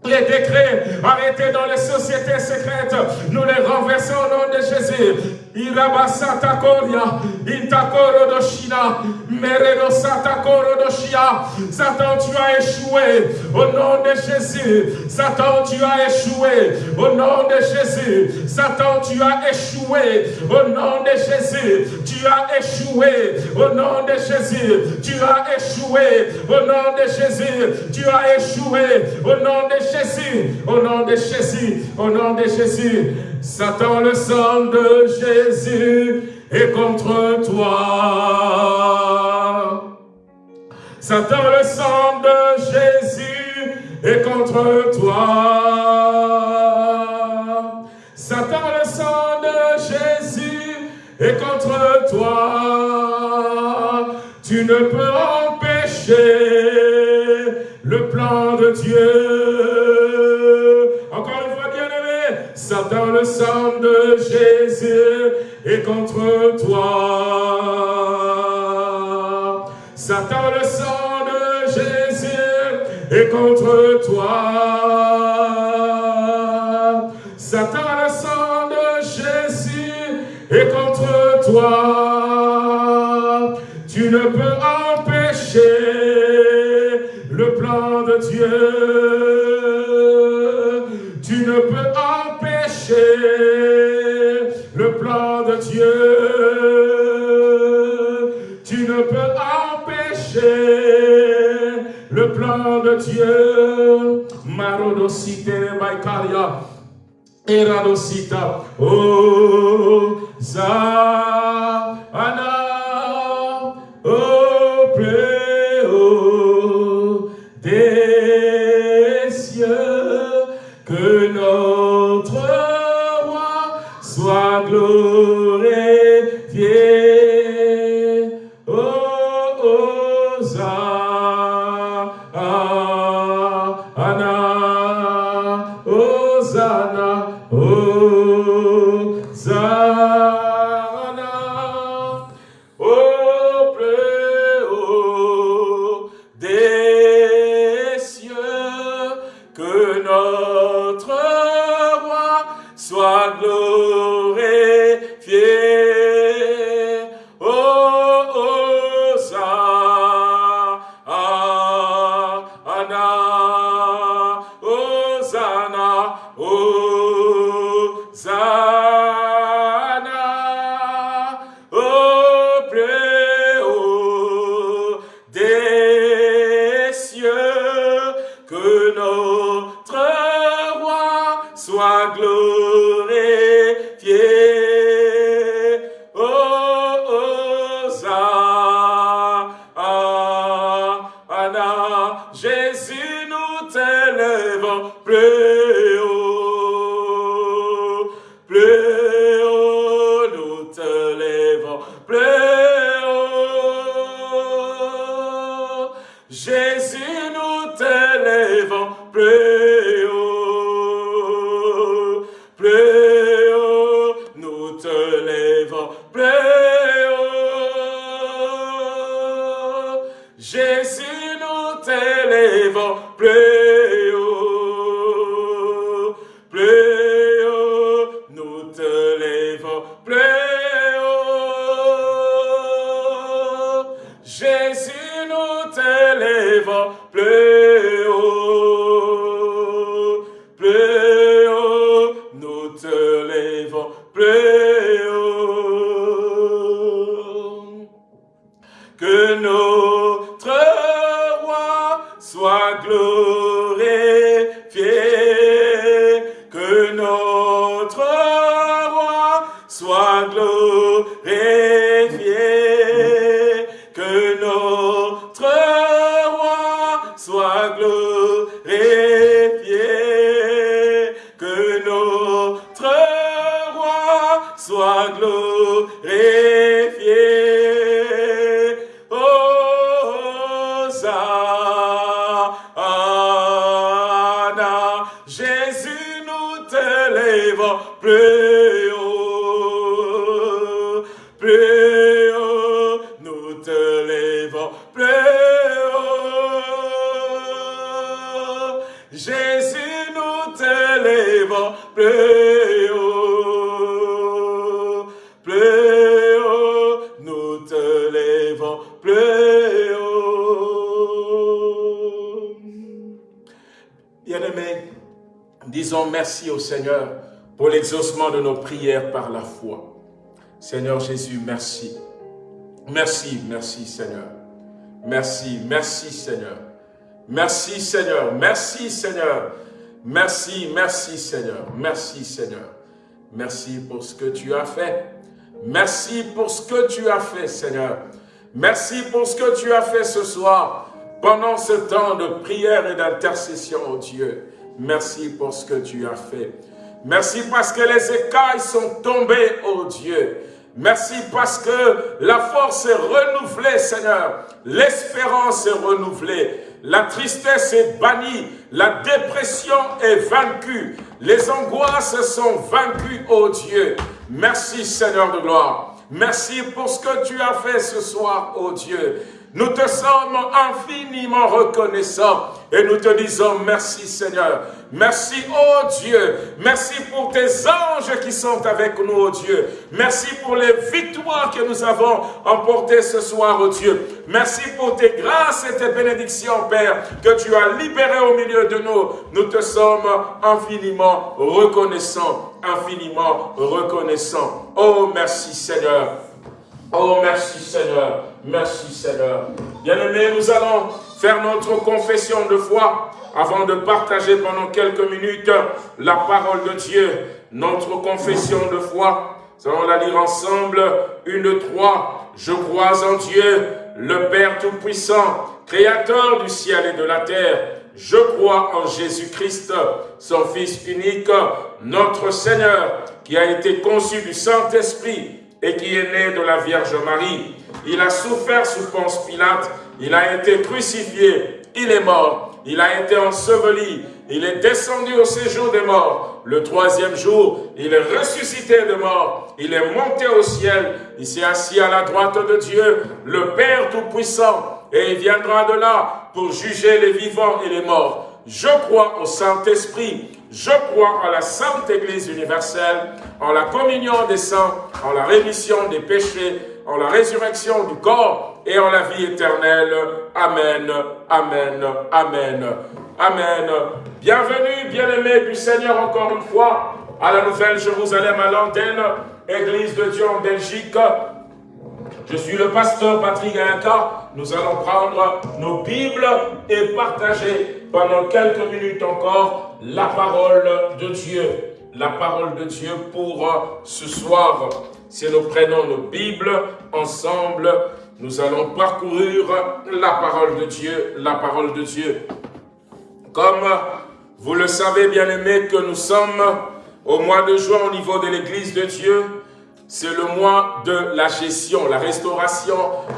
les décrets arrêtés dans les sociétés secrètes, nous les renversons au nom de Jésus. Irabasata Koria, Intakoro Doshina, Meredo Satakoro Doshia. Satan, tu as échoué au nom de Jésus. Satan, tu as échoué au nom de Jésus. Satan, tu as échoué au nom de Jésus. Tu as échoué au nom de Jésus. Tu as échoué au nom de Jésus. Tu as échoué au nom de Jésus. Au nom de Jésus. Au nom de Jésus. Satan, le sang de Jésus est contre toi. Satan, le sang de Jésus est contre toi. Satan, le sang de Jésus est contre toi. Tu ne peux empêcher le plan de Dieu. Satan, le sang de Jésus est contre toi. Satan, le sang de Jésus est contre toi. Satan, le sang de Jésus est contre toi. Tu ne peux empêcher le plan de Dieu. Le plan de Dieu. Tu ne peux empêcher le plan de Dieu. Marodosite Baikaria. Eradosita. Oh, Zana. Oh, Ana Bien-aimés, disons merci au Seigneur pour l'exaucement de nos prières par la foi. Seigneur Jésus, merci. Merci, merci Seigneur. Merci, merci Seigneur. Merci Seigneur, merci Seigneur. Merci, merci Seigneur. Merci Seigneur. Merci pour ce que tu as fait. Merci pour ce que tu as fait Seigneur. Merci pour ce que tu as fait ce soir pendant ce temps de prière et d'intercession, oh Dieu. Merci pour ce que tu as fait. Merci parce que les écailles sont tombées, oh Dieu. Merci parce que la force est renouvelée, Seigneur. L'espérance est renouvelée. La tristesse est bannie. La dépression est vaincue. Les angoisses sont vaincues, oh Dieu. Merci, Seigneur de gloire. Merci pour ce que tu as fait ce soir, oh Dieu. Nous te sommes infiniment reconnaissants et nous te disons merci Seigneur. Merci, oh Dieu. Merci pour tes anges qui sont avec nous, oh Dieu. Merci pour les victoires que nous avons emportées ce soir, oh Dieu. Merci pour tes grâces et tes bénédictions, Père, que tu as libérées au milieu de nous. Nous te sommes infiniment reconnaissants, infiniment reconnaissants. Oh, merci Seigneur. Oh, merci Seigneur. Merci Seigneur. Bien-aimés, nous allons faire notre confession de foi avant de partager pendant quelques minutes la parole de Dieu. Notre confession de foi, nous allons la lire ensemble. Une, trois. Je crois en Dieu, le Père Tout-Puissant, Créateur du ciel et de la terre. Je crois en Jésus-Christ, son Fils unique, notre Seigneur, qui a été conçu du Saint-Esprit et qui est né de la Vierge Marie. Il a souffert sous Ponce Pilate, il a été crucifié, il est mort, il a été enseveli, il est descendu au séjour des morts. Le troisième jour, il est ressuscité de mort, il est monté au ciel, il s'est assis à la droite de Dieu, le Père Tout-Puissant, et il viendra de là pour juger les vivants et les morts. Je crois au Saint-Esprit, je crois en la Sainte Église universelle, en la communion des saints, en la rémission des péchés, en la résurrection du corps et en la vie éternelle. Amen, Amen, Amen, Amen. Bienvenue, bien-aimés du Seigneur, encore une fois, à la Nouvelle Jérusalem, à l'antenne, Église de Dieu en Belgique. Je suis le pasteur Patrick Gaïnka. Nous allons prendre nos Bibles et partager pendant quelques minutes encore la parole de Dieu. La parole de Dieu pour ce soir. Si nous prenons nos Bibles ensemble, nous allons parcourir la parole de Dieu, la parole de Dieu. Comme vous le savez, bien-aimés, que nous sommes au mois de juin au niveau de l'Église de Dieu, c'est le mois de la gestion, la restauration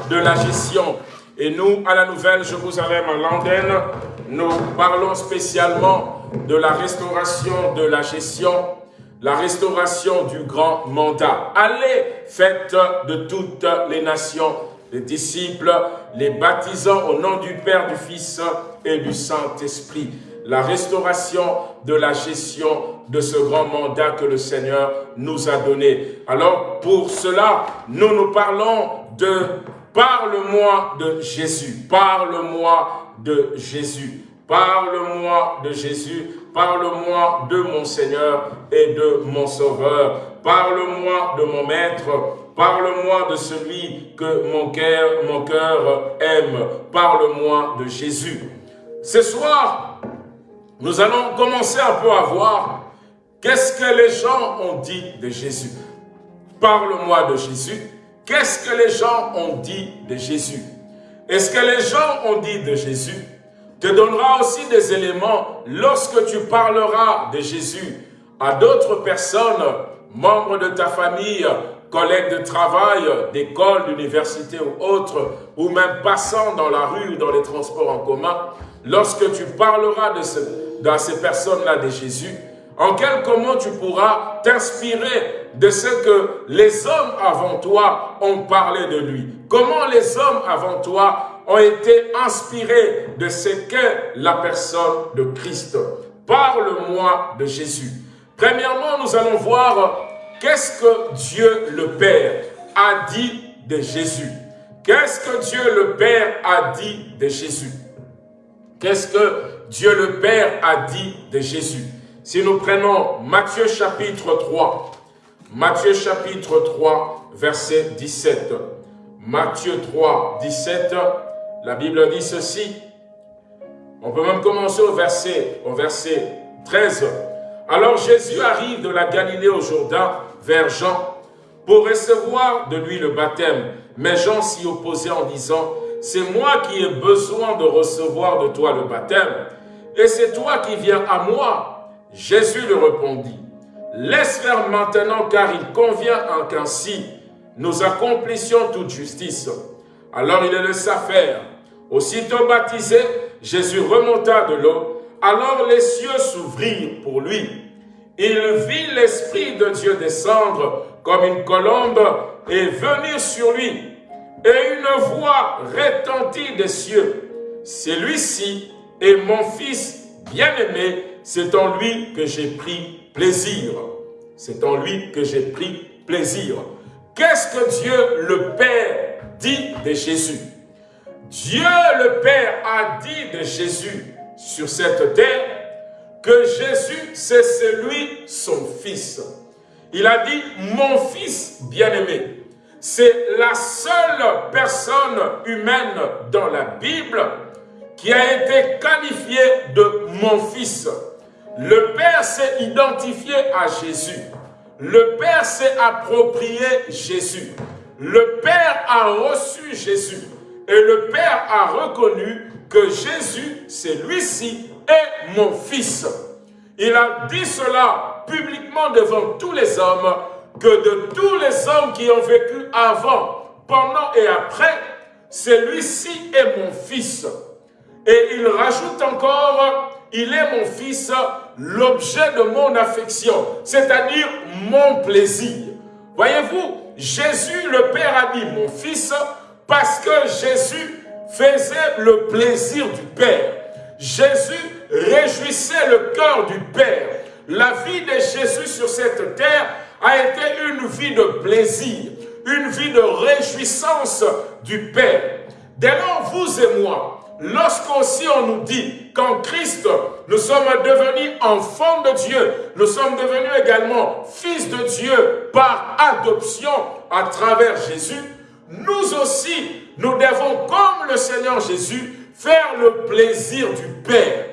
de la gestion. Et nous, à la Nouvelle à Landen, nous parlons spécialement de la restauration de la gestion, la restauration du grand mandat. Allez, faites de toutes les nations les disciples, les baptisant au nom du Père, du Fils et du Saint-Esprit. La restauration de la gestion de ce grand mandat que le Seigneur nous a donné. Alors, pour cela, nous nous parlons de « Parle-moi de Jésus, parle-moi de Jésus, parle-moi de Jésus, parle-moi de mon Seigneur et de mon Sauveur, parle-moi de mon Maître, parle-moi de celui que mon cœur, aime, parle-moi de Jésus. » Ce soir, nous allons commencer un peu à voir qu'est-ce que les gens ont dit de Jésus. Parle-moi de Jésus. Qu'est-ce que les gens ont dit de Jésus? Et ce que les gens ont dit de Jésus? Te donnera aussi des éléments lorsque tu parleras de Jésus à d'autres personnes, membres de ta famille, collègues de travail, d'école, d'université ou autres, ou même passant dans la rue ou dans les transports en commun, lorsque tu parleras de, ce, de ces personnes-là de Jésus, en quelques mots, tu pourras t'inspirer de ce que les hommes avant toi ont parlé de lui? Comment les hommes avant toi ont été inspirés de ce qu'est la personne de Christ? Parle-moi de Jésus. Premièrement, nous allons voir qu'est-ce que Dieu le Père a dit de Jésus? Qu'est-ce que Dieu le Père a dit de Jésus? Qu'est-ce que Dieu le Père a dit de Jésus Si nous prenons Matthieu chapitre 3, Matthieu chapitre 3, verset 17. Matthieu 3, 17, la Bible dit ceci. On peut même commencer au verset, au verset 13. Alors Jésus arrive de la Galilée au Jourdain vers Jean pour recevoir de lui le baptême. Mais Jean s'y opposait en disant, c'est moi qui ai besoin de recevoir de toi le baptême, et c'est toi qui viens à moi. Jésus lui répondit, laisse faire maintenant car il convient qu'ainsi nous accomplissions toute justice. Alors il le laissa faire. Aussitôt baptisé, Jésus remonta de l'eau. Alors les cieux s'ouvrirent pour lui. Il vit l'Esprit de Dieu descendre comme une colombe et venir sur lui. Et une voix retentit des cieux. Celui-ci est mon Fils bien-aimé, c'est en lui que j'ai pris plaisir. C'est en lui que j'ai pris plaisir. Qu'est-ce que Dieu le Père dit de Jésus? Dieu le Père a dit de Jésus sur cette terre que Jésus, c'est celui, son Fils. Il a dit, mon Fils bien-aimé. C'est la seule personne humaine dans la Bible qui a été qualifiée de mon Fils. Le Père s'est identifié à Jésus. Le Père s'est approprié Jésus. Le Père a reçu Jésus. Et le Père a reconnu que Jésus, c'est lui-ci, est mon Fils. Il a dit cela publiquement devant tous les hommes, que de tous les hommes qui ont vécu avant, pendant et après, celui-ci est mon Fils. Et il rajoute encore, il est mon Fils, l'objet de mon affection, c'est-à-dire mon plaisir. Voyez-vous, Jésus, le Père a dit mon Fils, parce que Jésus faisait le plaisir du Père. Jésus réjouissait le cœur du Père. La vie de Jésus sur cette terre a été une vie de plaisir, une vie de réjouissance du Père. Dès vous et moi, Lorsqu'aussi on nous dit qu'en Christ, nous sommes devenus enfants de Dieu, nous sommes devenus également fils de Dieu par adoption à travers Jésus, nous aussi, nous devons, comme le Seigneur Jésus, faire le plaisir du Père.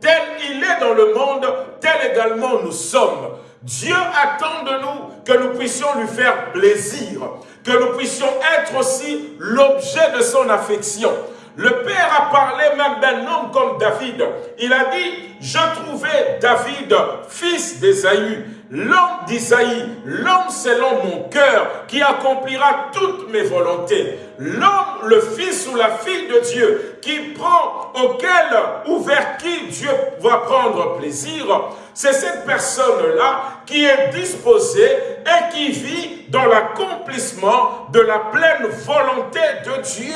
Tel il est dans le monde, tel également nous sommes. Dieu attend de nous que nous puissions lui faire plaisir, que nous puissions être aussi l'objet de son affection. Le Père a parlé même d'un homme comme David. Il a dit, je trouvais David, fils d'Esaü, l'homme d'Isaïe, l'homme selon mon cœur, qui accomplira toutes mes volontés. L'homme, le fils ou la fille de Dieu, qui prend, auquel ou vers qui Dieu va prendre plaisir, c'est cette personne-là qui est disposée et qui vit dans l'accomplissement de la pleine volonté de Dieu.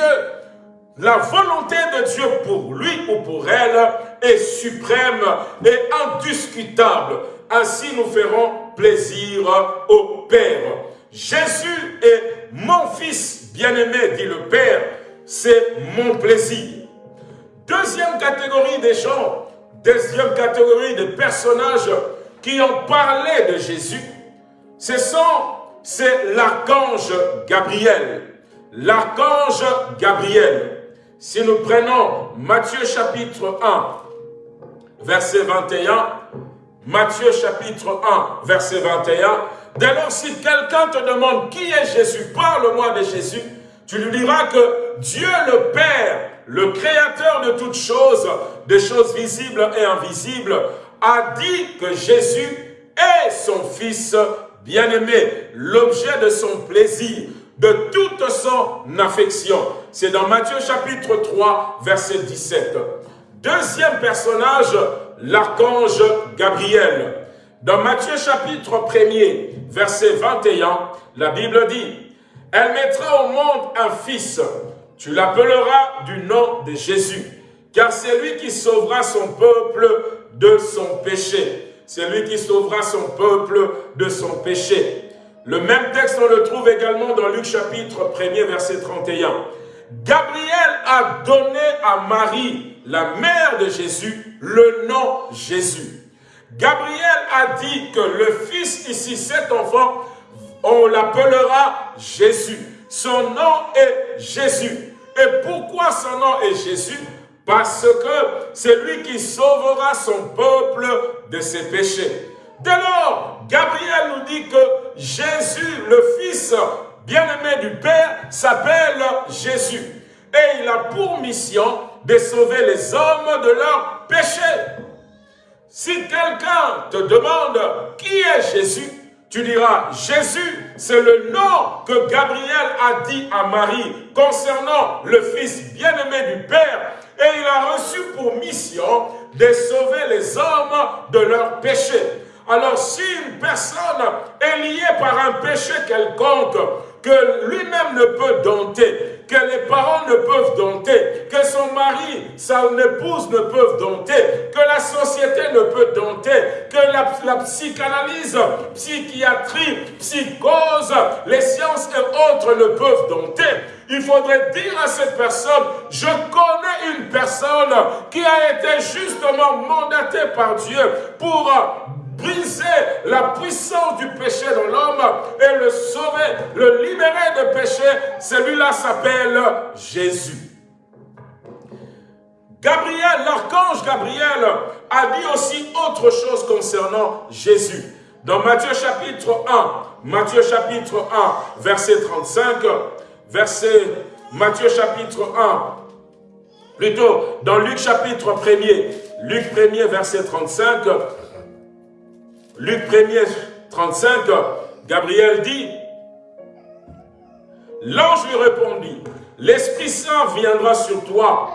La volonté de Dieu pour lui ou pour elle est suprême et indiscutable. Ainsi nous ferons plaisir au Père. Jésus est mon fils bien-aimé, dit le Père, c'est mon plaisir. Deuxième catégorie des gens, deuxième catégorie de personnages qui ont parlé de Jésus, ce sont, c'est l'archange Gabriel. L'archange Gabriel. Si nous prenons Matthieu chapitre 1, verset 21, Matthieu chapitre 1, verset 21, dès lors si quelqu'un te demande qui est Jésus, parle-moi de Jésus, tu lui diras que Dieu le Père, le créateur de toutes choses, des choses visibles et invisibles, a dit que Jésus est son Fils bien-aimé, l'objet de son plaisir, de toute son affection. C'est dans Matthieu chapitre 3, verset 17. Deuxième personnage, l'archange Gabriel. Dans Matthieu chapitre 1er, verset 21, la Bible dit, « Elle mettra au monde un fils, tu l'appelleras du nom de Jésus, car c'est lui qui sauvera son peuple de son péché. C'est lui qui sauvera son peuple de son péché. Le même texte, on le trouve également dans Luc chapitre 1er, verset 31. Gabriel a donné à Marie, la mère de Jésus, le nom Jésus. Gabriel a dit que le fils ici, cet enfant, on l'appellera Jésus. Son nom est Jésus. Et pourquoi son nom est Jésus? Parce que c'est lui qui sauvera son peuple de ses péchés. Dès lors, Gabriel nous dit que Jésus, le Fils bien-aimé du Père, s'appelle Jésus. Et il a pour mission de sauver les hommes de leurs péchés. Si quelqu'un te demande qui est Jésus, tu diras, Jésus, c'est le nom que Gabriel a dit à Marie concernant le Fils bien-aimé du Père. Et il a reçu pour mission de sauver les hommes de leurs péchés. Alors si une personne est liée par un péché quelconque, que lui-même ne peut dompter, que les parents ne peuvent dompter, que son mari, sa épouse ne peuvent dompter, que la société ne peut dompter, que la, la psychanalyse, psychiatrie, psychose, les sciences et autres ne peuvent dompter. Il faudrait dire à cette personne, je connais une personne qui a été justement mandatée par Dieu pour briser la puissance du péché dans l'homme et le sauver, le libérer de péché, celui-là s'appelle Jésus. Gabriel, l'archange Gabriel, a dit aussi autre chose concernant Jésus. Dans Matthieu chapitre 1, Matthieu chapitre 1, verset 35, verset Matthieu chapitre 1, plutôt dans Luc chapitre 1 Luc 1 verset 35, Luc 1er, 35, Gabriel dit, L'ange lui répondit, L'Esprit Saint viendra sur toi,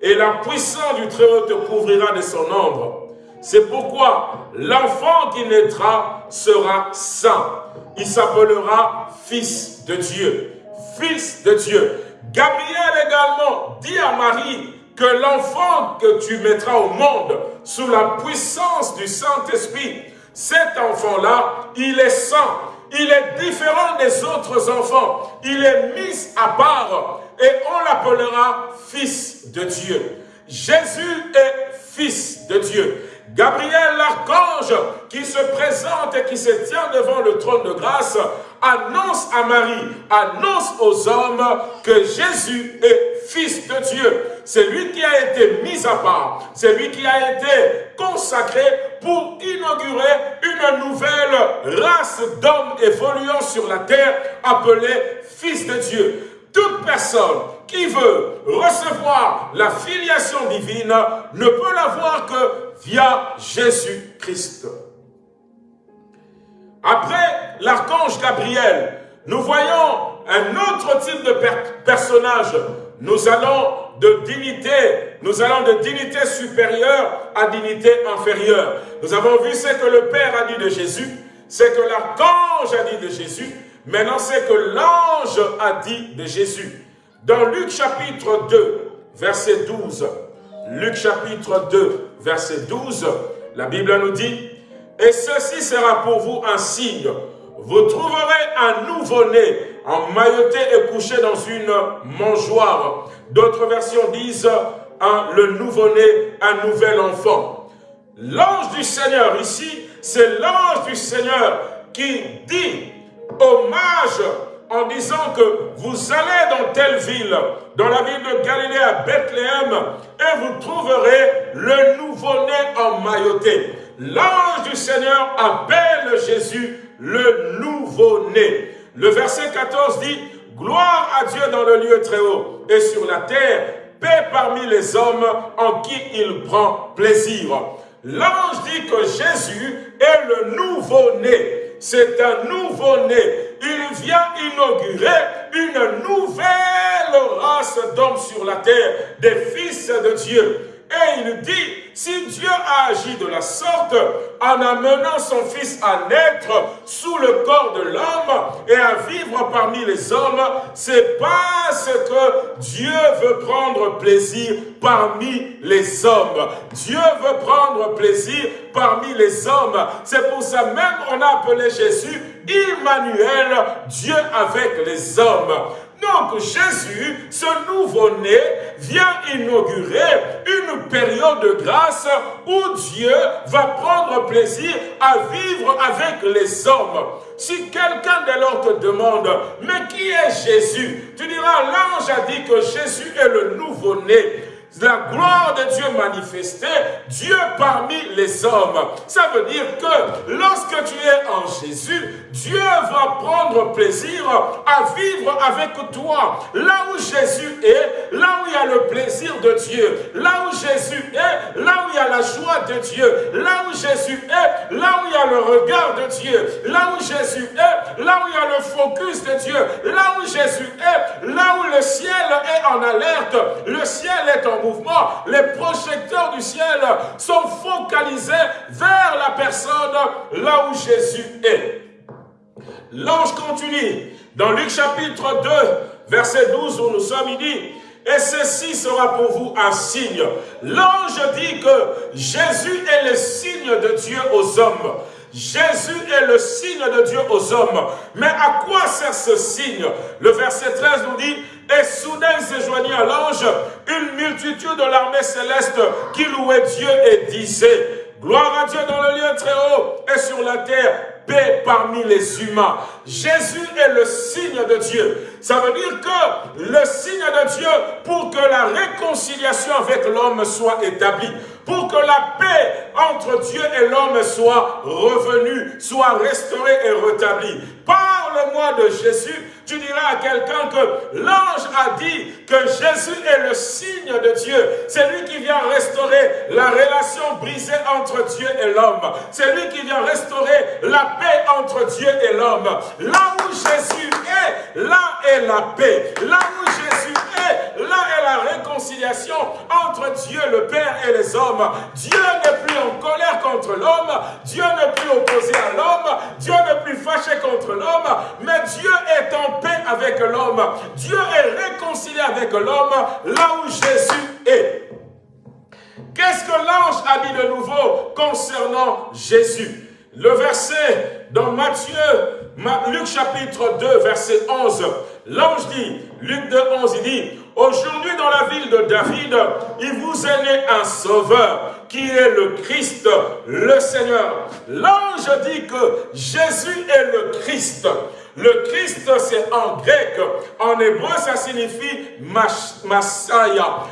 et la puissance du Très-Haut te couvrira de son ombre. C'est pourquoi l'enfant qui naîtra sera saint. Il s'appellera Fils de Dieu. Fils de Dieu. Gabriel également dit à Marie que l'enfant que tu mettras au monde sous la puissance du Saint-Esprit cet enfant-là, il est saint, il est différent des autres enfants, il est mis à part et on l'appellera fils de Dieu. Jésus est fils de Dieu. Gabriel l'archange qui se présente et qui se tient devant le trône de grâce annonce à Marie, annonce aux hommes que Jésus est fils de Dieu. C'est lui qui a été mis à part. C'est lui qui a été consacré pour inaugurer une nouvelle race d'hommes évoluant sur la terre appelée fils de Dieu. Toute personne qui veut recevoir la filiation divine ne peut l'avoir que via Jésus-Christ. Après l'archange Gabriel, nous voyons un autre type de personnage. Nous allons de dignité, nous allons de dignité supérieure à dignité inférieure. Nous avons vu ce que le Père a dit de Jésus, ce que l'archange a dit de Jésus, maintenant ce que l'ange a dit de Jésus. Dans Luc chapitre 2, verset 12, Luc chapitre 2, verset 12, la Bible nous dit, « Et ceci sera pour vous un signe, vous trouverez un nouveau-né emmailloté et couché dans une mangeoire. D'autres versions disent un, le nouveau-né, un nouvel enfant. L'ange du Seigneur ici, c'est l'ange du Seigneur qui dit hommage en disant que vous allez dans telle ville, dans la ville de Galilée à Bethléem, et vous trouverez le nouveau-né emmailloté. L'ange du Seigneur appelle Jésus le nouveau-né. Le verset 14 dit, Gloire à Dieu dans le lieu très haut et sur la terre, paix parmi les hommes en qui il prend plaisir. L'ange dit que Jésus est le nouveau-né. C'est un nouveau-né. Il vient inaugurer une nouvelle race d'hommes sur la terre, des fils de Dieu. Et il dit, si Dieu a agi de la sorte en amenant son Fils à naître sous le corps de l'homme et à vivre parmi les hommes, c'est parce que Dieu veut prendre plaisir parmi les hommes. Dieu veut prendre plaisir parmi les hommes. C'est pour ça même on a appelé Jésus Emmanuel, Dieu avec les hommes. Donc Jésus, ce nouveau-né, vient inaugurer une période de grâce où Dieu va prendre plaisir à vivre avec les hommes. Si quelqu'un de lors te demande, mais qui est Jésus? Tu diras, l'ange a dit que Jésus est le nouveau-né la gloire de Dieu manifestée, Dieu parmi les hommes. Ça veut dire que lorsque tu es en Jésus, Dieu va prendre plaisir à vivre avec toi. Là où Jésus est, là où il y a le plaisir de Dieu, là où Jésus est, là où il y a la joie de Dieu, là où Jésus est, là où il y a le regard de Dieu, là où Jésus est, là où il y a le focus de Dieu, là où Jésus est, là où le ciel est en alerte, le ciel est en les projecteurs du ciel sont focalisés vers la personne là où Jésus est. L'ange continue dans Luc chapitre 2, verset 12 où nous sommes, il dit, et ceci sera pour vous un signe. L'ange dit que Jésus est le signe de Dieu aux hommes. Jésus est le signe de Dieu aux hommes. Mais à quoi sert ce signe? Le verset 13 nous dit, et soudain se joignit à l'ange une multitude de l'armée céleste qui louait Dieu et disait, gloire à Dieu dans le lieu très haut et sur la terre, paix parmi les humains. Jésus est le signe de Dieu. Ça veut dire que le signe de Dieu pour que la réconciliation avec l'homme soit établie, pour que la paix entre Dieu et l'homme soit revenue, soit restaurée et rétablie. Parle-moi de Jésus tu diras à quelqu'un que l'ange a dit que Jésus est le signe de Dieu. C'est lui qui vient restaurer la relation brisée entre Dieu et l'homme. C'est lui qui vient restaurer la paix entre Dieu et l'homme. Là où Jésus est, là est la paix. Là où Jésus est, là est la réconciliation entre Dieu le Père et les hommes. Dieu n'est plus en colère contre l'homme. Dieu n'est plus opposé à l'homme. Dieu n'est plus fâché contre l'homme. Mais Dieu est en paix avec l'homme. Dieu est réconcilié avec l'homme là où Jésus est. Qu'est-ce que l'ange a dit de nouveau concernant Jésus? Le verset dans Matthieu, Luc chapitre 2, verset 11, l'ange dit, Luc 2, 11, il dit, Aujourd'hui dans la ville de David, il vous est né un sauveur qui est le Christ, le Seigneur. L'ange dit que Jésus est le Christ. Le Christ, c'est en grec. En hébreu, ça signifie Messiah,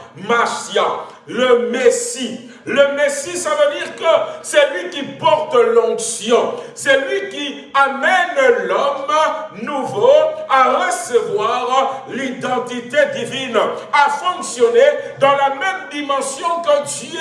le Messie. Le Messie, ça veut dire que c'est lui qui porte l'onction. C'est lui qui amène l'homme nouveau à recevoir l'identité divine, à fonctionner dans la même dimension que Dieu.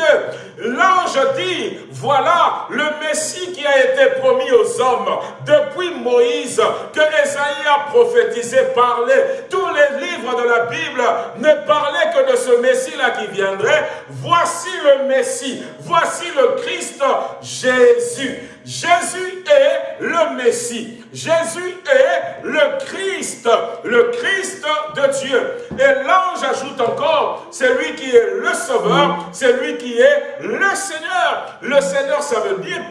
L'ange dit, voilà le Messie qui a été promis aux hommes depuis Moïse, que Esaïe a prophétisé, parlé. Tous les livres de la Bible ne parlaient que de ce Messie-là qui viendrait. Voici le Messie, voici le Christ Jésus. Jésus est le Messie. Jésus est le Christ, le Christ de Dieu. Et l'ange ajoute encore, c'est lui qui est le Sauveur, c'est lui qui est le Seigneur. Le Seigneur, ça veut dire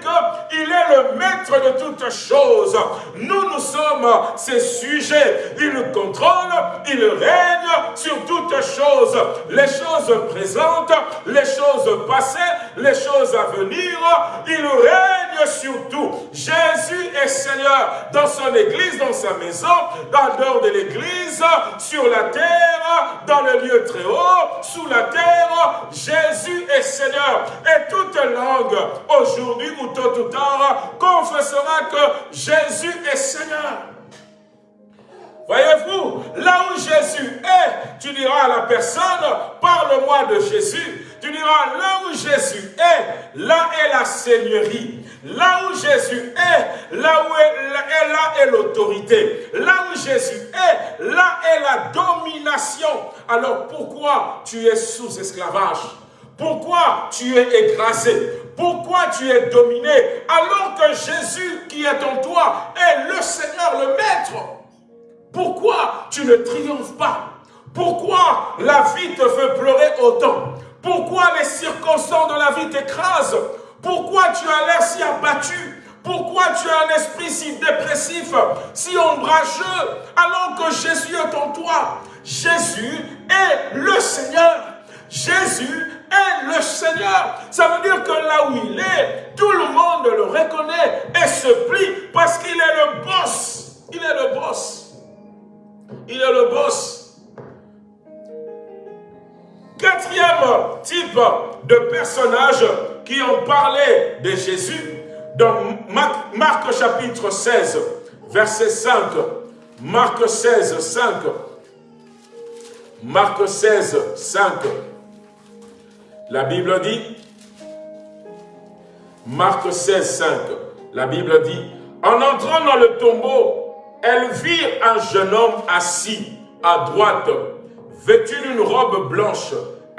qu'il est le maître de toutes choses. Nous, nous sommes ses sujets. Il contrôle, il règne sur toutes choses. Les choses présentes, les choses passées, les choses à venir. Il règne sur tout. Jésus est Seigneur dans son église, dans sa maison, dans dehors de l'église, sur la terre, dans le lieu très haut, sous la terre. Jésus est Seigneur. Et toute langue, aujourd'hui ou tôt ou tard, confessera que Jésus est Seigneur. Voyez-vous, là où Jésus est, tu diras à la personne, parle-moi de Jésus. Tu diras, là où Jésus est, là est la Seigneurie. Là où Jésus est, là où est, là est l'autorité. Là où Jésus est, là est la domination. Alors pourquoi tu es sous esclavage? Pourquoi tu es écrasé? Pourquoi tu es dominé? Alors que Jésus qui est en toi est le Seigneur, le Maître Pourquoi tu ne triomphes pas? Pourquoi la vie te fait pleurer autant? Pourquoi les circonstances de la vie t'écrasent? Pourquoi tu as l'air si abattu? Pourquoi tu as un esprit si dépressif, si ombrageux, alors que Jésus est en toi? Jésus est le Seigneur. Jésus est le Seigneur. Ça veut dire que là où il est, tout le monde le reconnaît et se plie parce qu'il est le boss. Il est le boss. Il est le boss. Quatrième type de personnage qui ont parlé de Jésus, dans Marc, Marc chapitre 16, verset 5. Marc 16, 5. Marc 16, 5. La Bible dit, Marc 16, 5, la Bible dit, en entrant dans le tombeau, elle vit un jeune homme assis à droite, vêtu d'une robe blanche.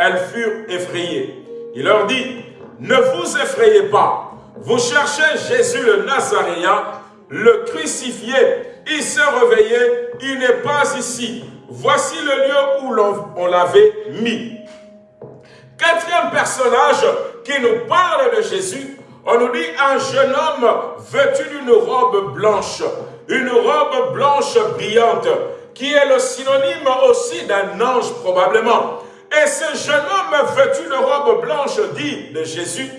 Elles furent effrayées. Il leur dit, ne vous effrayez pas. Vous cherchez Jésus le Nazaréen, le crucifié. Il s'est réveillé, il n'est pas ici. Voici le lieu où on l'avait mis. Quatrième personnage qui nous parle de Jésus, on nous dit un jeune homme vêtu d'une robe blanche, une robe blanche brillante, qui est le synonyme aussi d'un ange probablement. Et ce jeune homme vêtu de robe blanche dit de Jésus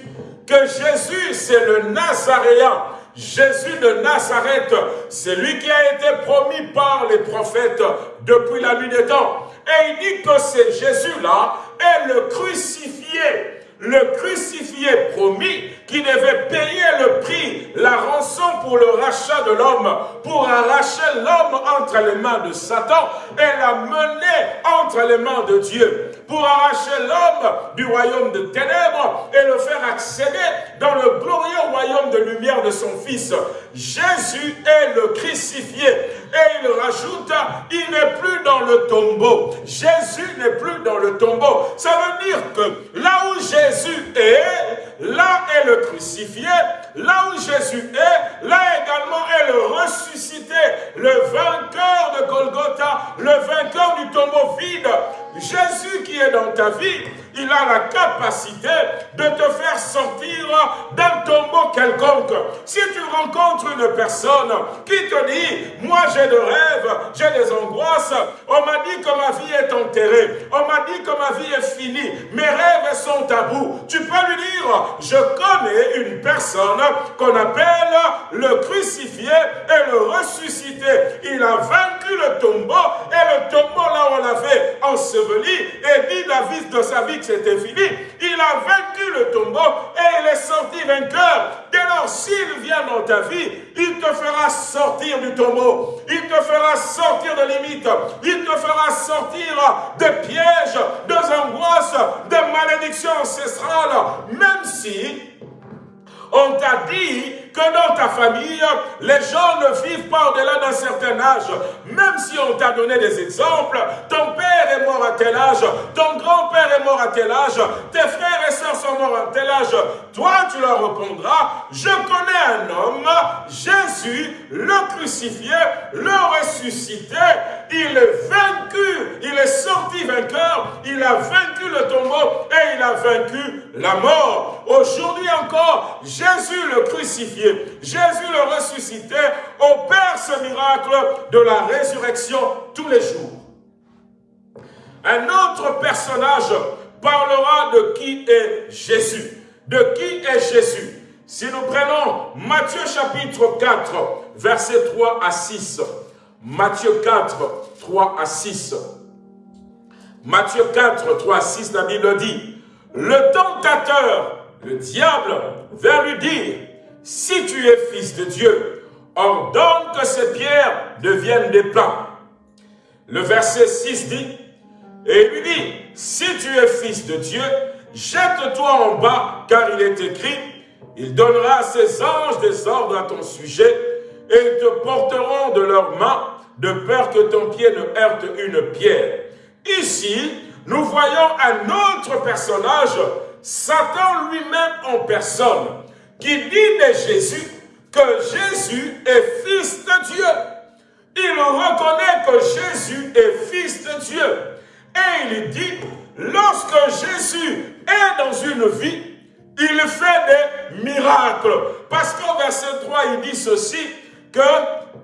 que Jésus c'est le Nazaréen, Jésus de Nazareth, c'est lui qui a été promis par les prophètes depuis la nuit des temps. Et il dit que c'est Jésus-là est le crucifié le crucifié promis qui devait payer le prix, la rançon pour le rachat de l'homme, pour arracher l'homme entre les mains de Satan et la mener entre les mains de Dieu, pour arracher l'homme du royaume de ténèbres et le faire accéder dans le glorieux royaume de lumière de son Fils. Jésus est le crucifié et il rajoute, il n'est plus dans le tombeau. Jésus n'est plus dans le tombeau. Ça veut dire que là où Jésus est, là est le crucifié. Là où Jésus est, là également est le ressuscité, le vainqueur de Golgotha, le vainqueur du tombeau vide. Jésus qui est dans ta vie, il a la capacité de te faire sortir d'un tombeau quelconque. Si tu rencontres une personne qui te dit, moi j'ai des rêves, j'ai des angoisses, on m'a dit que ma vie est enterrée, on m'a dit que ma vie est finie, mes rêves sont à bout. Tu peux lui dire, je connais une personne qu'on appelle le crucifié et le ressuscité. Il a vaincu le tombeau et le tombeau là on l'avait enseveli et dit la vie de sa vie c'était fini. Il a vaincu le tombeau et il est sorti vainqueur. Dès lors, s'il vient dans ta vie, il te fera sortir du tombeau. Il te fera sortir de limites. Il te fera sortir de pièges, de angoisses, de malédictions ancestrales. Même sim. On t'a dit que dans ta famille, les gens ne vivent pas au-delà d'un certain âge. Même si on t'a donné des exemples, ton père est mort à tel âge, ton grand-père est mort à tel âge, tes frères et sœurs sont morts à tel âge. Toi, tu leur répondras, je connais un homme, Jésus, le crucifié, le ressuscité, il est vaincu, il est sorti vainqueur, il a vaincu le tombeau et il a vaincu la mort. Aujourd'hui encore, Jésus le crucifié, Jésus le ressuscité, opère ce miracle de la résurrection tous les jours. Un autre personnage parlera de qui est Jésus. De qui est Jésus? Si nous prenons Matthieu chapitre 4, versets 3 à 6. Matthieu 4, 3 à 6. Matthieu 4, 3 à 6, la Bible dit, le tentateur, le diable, vint lui dire, si tu es fils de Dieu, ordonne que ces pierres deviennent des pains. Le verset 6 dit, et il lui dit, si tu es fils de Dieu, jette-toi en bas, car il est écrit, il donnera à ses anges des ordres à ton sujet, et ils te porteront de leurs mains, de peur que ton pied ne heurte une pierre. Ici, nous voyons un autre personnage, Satan lui-même en personne, qui dit de Jésus que Jésus est fils de Dieu. Il reconnaît que Jésus est fils de Dieu. Et il dit, lorsque Jésus est dans une vie, il fait des miracles. Parce qu'au verset 3, il dit ceci, que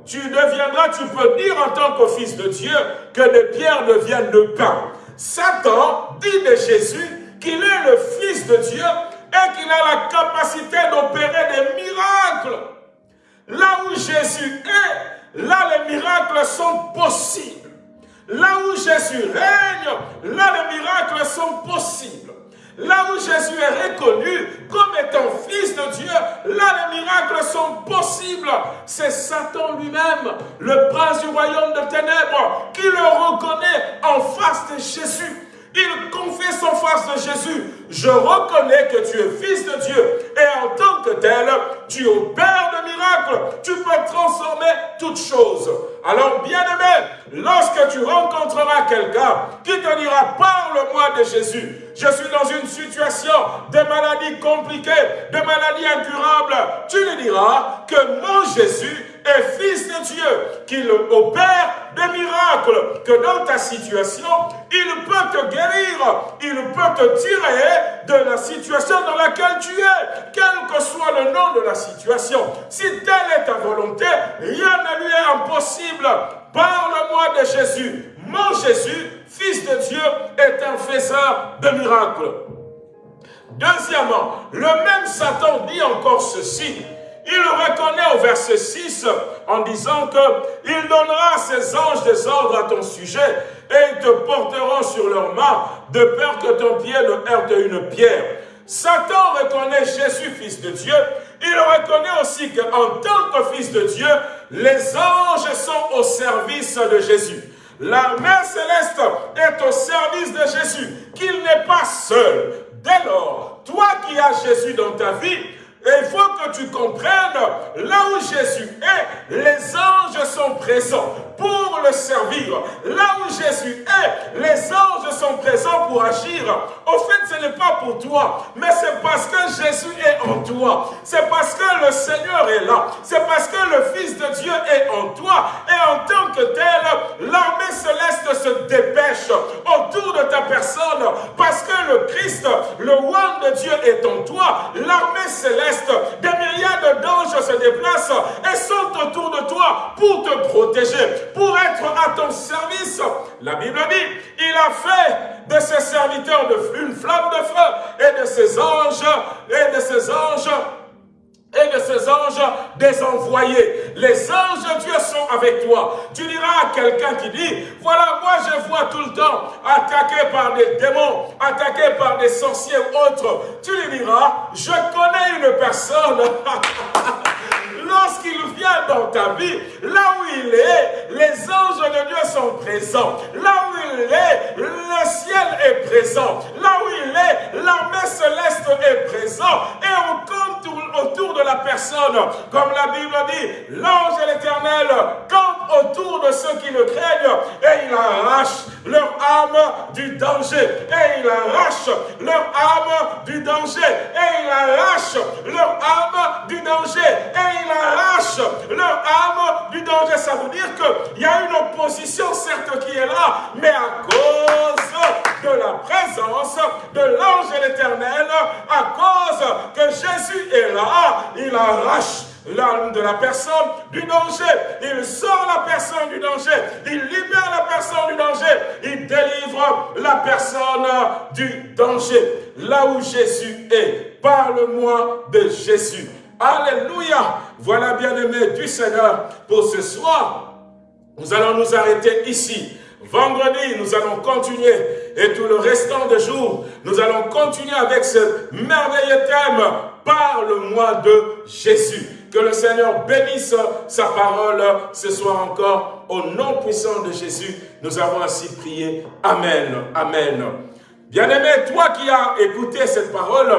tu deviendras, tu peux dire en tant que fils de Dieu, que des pierres deviennent de pain. Satan dit de Jésus qu'il est le fils de Dieu et qu'il a la capacité d'opérer des miracles. Là où Jésus est, là les miracles sont possibles. Là où Jésus règne, là les miracles sont possibles. Là où Jésus est reconnu comme étant fils de Dieu, là les miracles sont possibles. C'est Satan lui-même, le prince du royaume de ténèbres, qui le reconnaît en face de Jésus. Il confesse en face de Jésus, je reconnais que tu es fils de Dieu. Et en tant que tel, tu opères de miracles, tu peux transformer toutes choses. Alors bien aimé, lorsque tu rencontreras quelqu'un qui te dira, parle-moi de Jésus, je suis dans une situation de maladie compliquée, de maladie incurable, tu lui diras que mon Jésus est fils de Dieu, qu'il opère des miracles, que dans ta situation, il peut te guérir, il peut te tirer de la situation dans laquelle tu es, quel que soit le nom de la situation. Si telle est ta volonté, rien ne lui est impossible. Parle-moi de Jésus. Mon Jésus, fils de Dieu, est un faiseur de miracles. Deuxièmement, le même Satan dit encore ceci. Il reconnaît au verset 6 en disant que il donnera ses anges des ordres à ton sujet et ils te porteront sur leurs mains de peur que ton pied ne heurte une pierre. Satan reconnaît Jésus, fils de Dieu. Il reconnaît aussi qu'en tant que fils de Dieu, les anges sont au service de Jésus. L'armée céleste est au service de Jésus, qu'il n'est pas seul. Dès lors, toi qui as Jésus dans ta vie, il faut que tu comprennes, là où Jésus est, les anges sont présents pour le servir. Là où Jésus est, les anges sont présents pour agir. Au fait, ce n'est pas pour toi, mais c'est parce que Jésus est en toi. C'est parce que le Seigneur est là. C'est parce que le Fils de Dieu est en toi. Et en tant que tel, l'armée céleste se dépêche autour de ta personne. Parce que le Christ, le roi de Dieu est en toi. L'armée céleste, des myriades d'anges se déplacent et sont autour de toi pour te protéger pour être à ton service. La Bible dit, il a fait de ses serviteurs une flamme de feu et de ses anges, et de ses anges et de ses anges des envoyés. Les anges de Dieu sont avec toi. Tu diras à quelqu'un qui dit, voilà, moi je vois tout le temps attaqué par des démons, attaqué par des sorciers ou autres. Tu lui diras, je connais une personne lorsqu'il vient dans ta vie, là où il est, les anges de Dieu sont présents. Là où il est, le ciel est présent. Là où il est, l'armée céleste est présent. Et on compte autour de la personne, comme la Bible dit, l'ange de l'éternel campe autour de ceux qui le craignent et il arrache leur âme du danger. Et il arrache leur âme du danger. Et il arrache leur âme du danger. Et il arrache leur âme du danger. Ça veut dire qu'il y a une opposition, certes, qui est là, mais à cause de la présence de l'ange de l'éternel, à cause que Jésus est là, il arrache l'âme de la personne du danger. Il sort la personne du danger. Il libère la personne du danger. Il délivre la personne du danger. Là où Jésus est, parle-moi de Jésus. Alléluia. Voilà, bien-aimé du Seigneur, pour ce soir, nous allons nous arrêter ici. Vendredi, nous allons continuer. Et tout le restant de jours, nous allons continuer avec ce merveilleux thème. Parle-moi de Jésus. Que le Seigneur bénisse sa parole ce soir encore. Au nom puissant de Jésus, nous avons ainsi prié. Amen. Amen. Bien-aimé, toi qui as écouté cette parole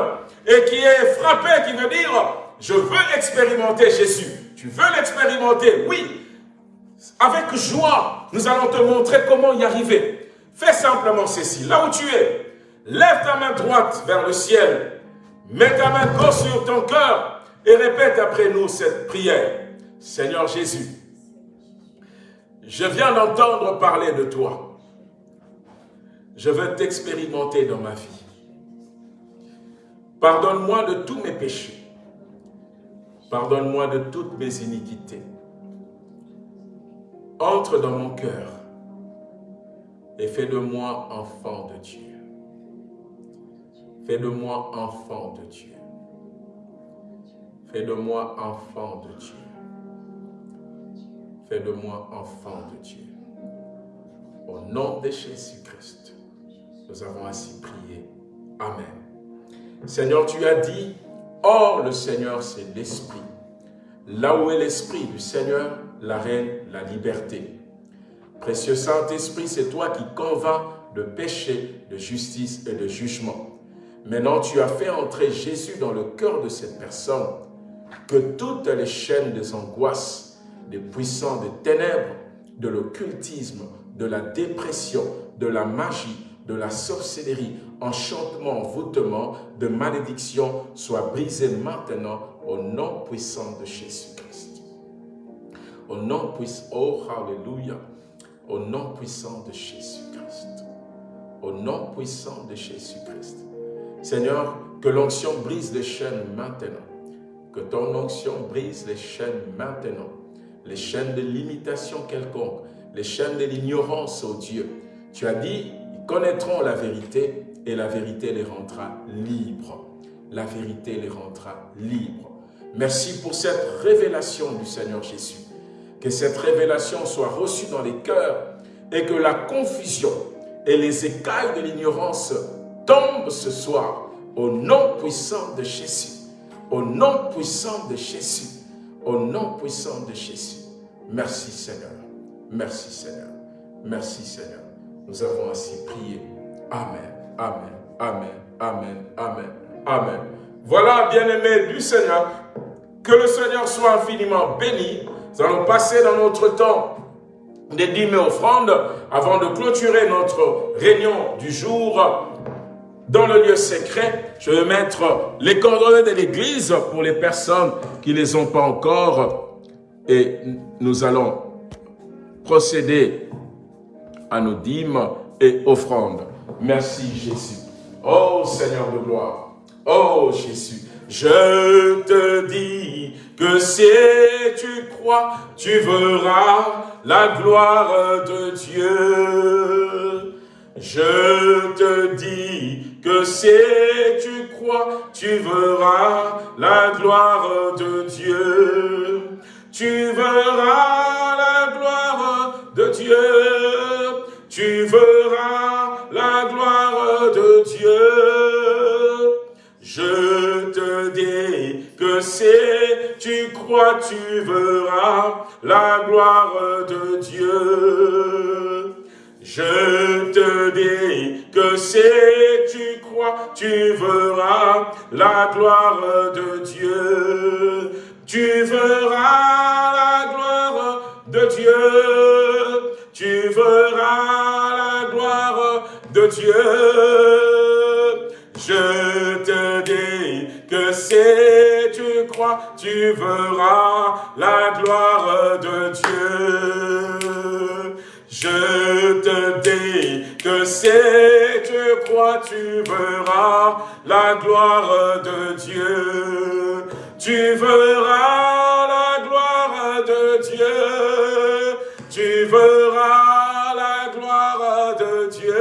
et qui est frappé, qui veut dire, je veux expérimenter Jésus. Tu veux l'expérimenter? Oui. Avec joie, nous allons te montrer comment y arriver. Fais simplement ceci. Là où tu es, lève ta main droite vers le ciel. Mets ta main gauche sur ton cœur et répète après nous cette prière. Seigneur Jésus, je viens d'entendre parler de toi. Je veux t'expérimenter dans ma vie. Pardonne-moi de tous mes péchés. Pardonne-moi de toutes mes iniquités. Entre dans mon cœur et fais de moi enfant de Dieu. Fais de moi enfant de Dieu. Fais de moi enfant de Dieu. Fais de moi enfant de Dieu. Au nom de Jésus-Christ, nous avons ainsi prié. Amen. Seigneur, tu as dit, Or le Seigneur c'est l'Esprit. Là où est l'Esprit du Seigneur, la reine, la liberté. Précieux Saint-Esprit, c'est toi qui convainc de péché, de justice et de jugement. Maintenant, tu as fait entrer Jésus dans le cœur de cette personne, que toutes les chaînes des angoisses, des puissants des ténèbres, de l'occultisme, de la dépression, de la magie, de la sorcellerie, enchantement, voûtement, de malédiction soient brisés maintenant au nom puissant de Jésus-Christ. Au nom puissant, oh Alléluia, au nom puissant de Jésus-Christ. Au nom puissant de Jésus-Christ. Seigneur, que l'onction brise les chaînes maintenant. Que ton onction brise les chaînes maintenant. Les chaînes de l'imitation quelconque. Les chaînes de l'ignorance, oh Dieu. Tu as dit, connaîtront la vérité et la vérité les rendra libres. La vérité les rendra libres. Merci pour cette révélation du Seigneur Jésus. Que cette révélation soit reçue dans les cœurs et que la confusion et les écailles de l'ignorance tombent ce soir au nom puissant de Jésus. Au nom puissant de Jésus. Au nom puissant de Jésus. Merci Seigneur. Merci Seigneur. Merci Seigneur. Nous avons ainsi prié. Amen. Amen. Amen. Amen. Amen. Amen. Voilà, bien-aimés du Seigneur, que le Seigneur soit infiniment béni. Nous allons passer dans notre temps des dîmes et offrandes avant de clôturer notre réunion du jour dans le lieu secret. Je vais mettre les coordonnées de l'église pour les personnes qui ne les ont pas encore et nous allons procéder à nos dîmes et offrandes. Merci Jésus. Oh Seigneur de gloire. Oh Jésus. Je te dis que si tu crois, tu verras la gloire de Dieu. Je te dis que si tu crois, tu verras la gloire de Dieu. Tu verras la verras la gloire de Dieu. Je te dis que si tu crois, tu verras la gloire de Dieu. Je te dis que si tu crois, tu verras la gloire de Dieu. Tu verras la gloire de Dieu. Tu verras la gloire de Dieu. Je te dis que si tu crois, tu verras la gloire de Dieu. Je te dis que si tu crois, tu verras la gloire de Dieu. Tu verras la Tu verras la gloire de Dieu.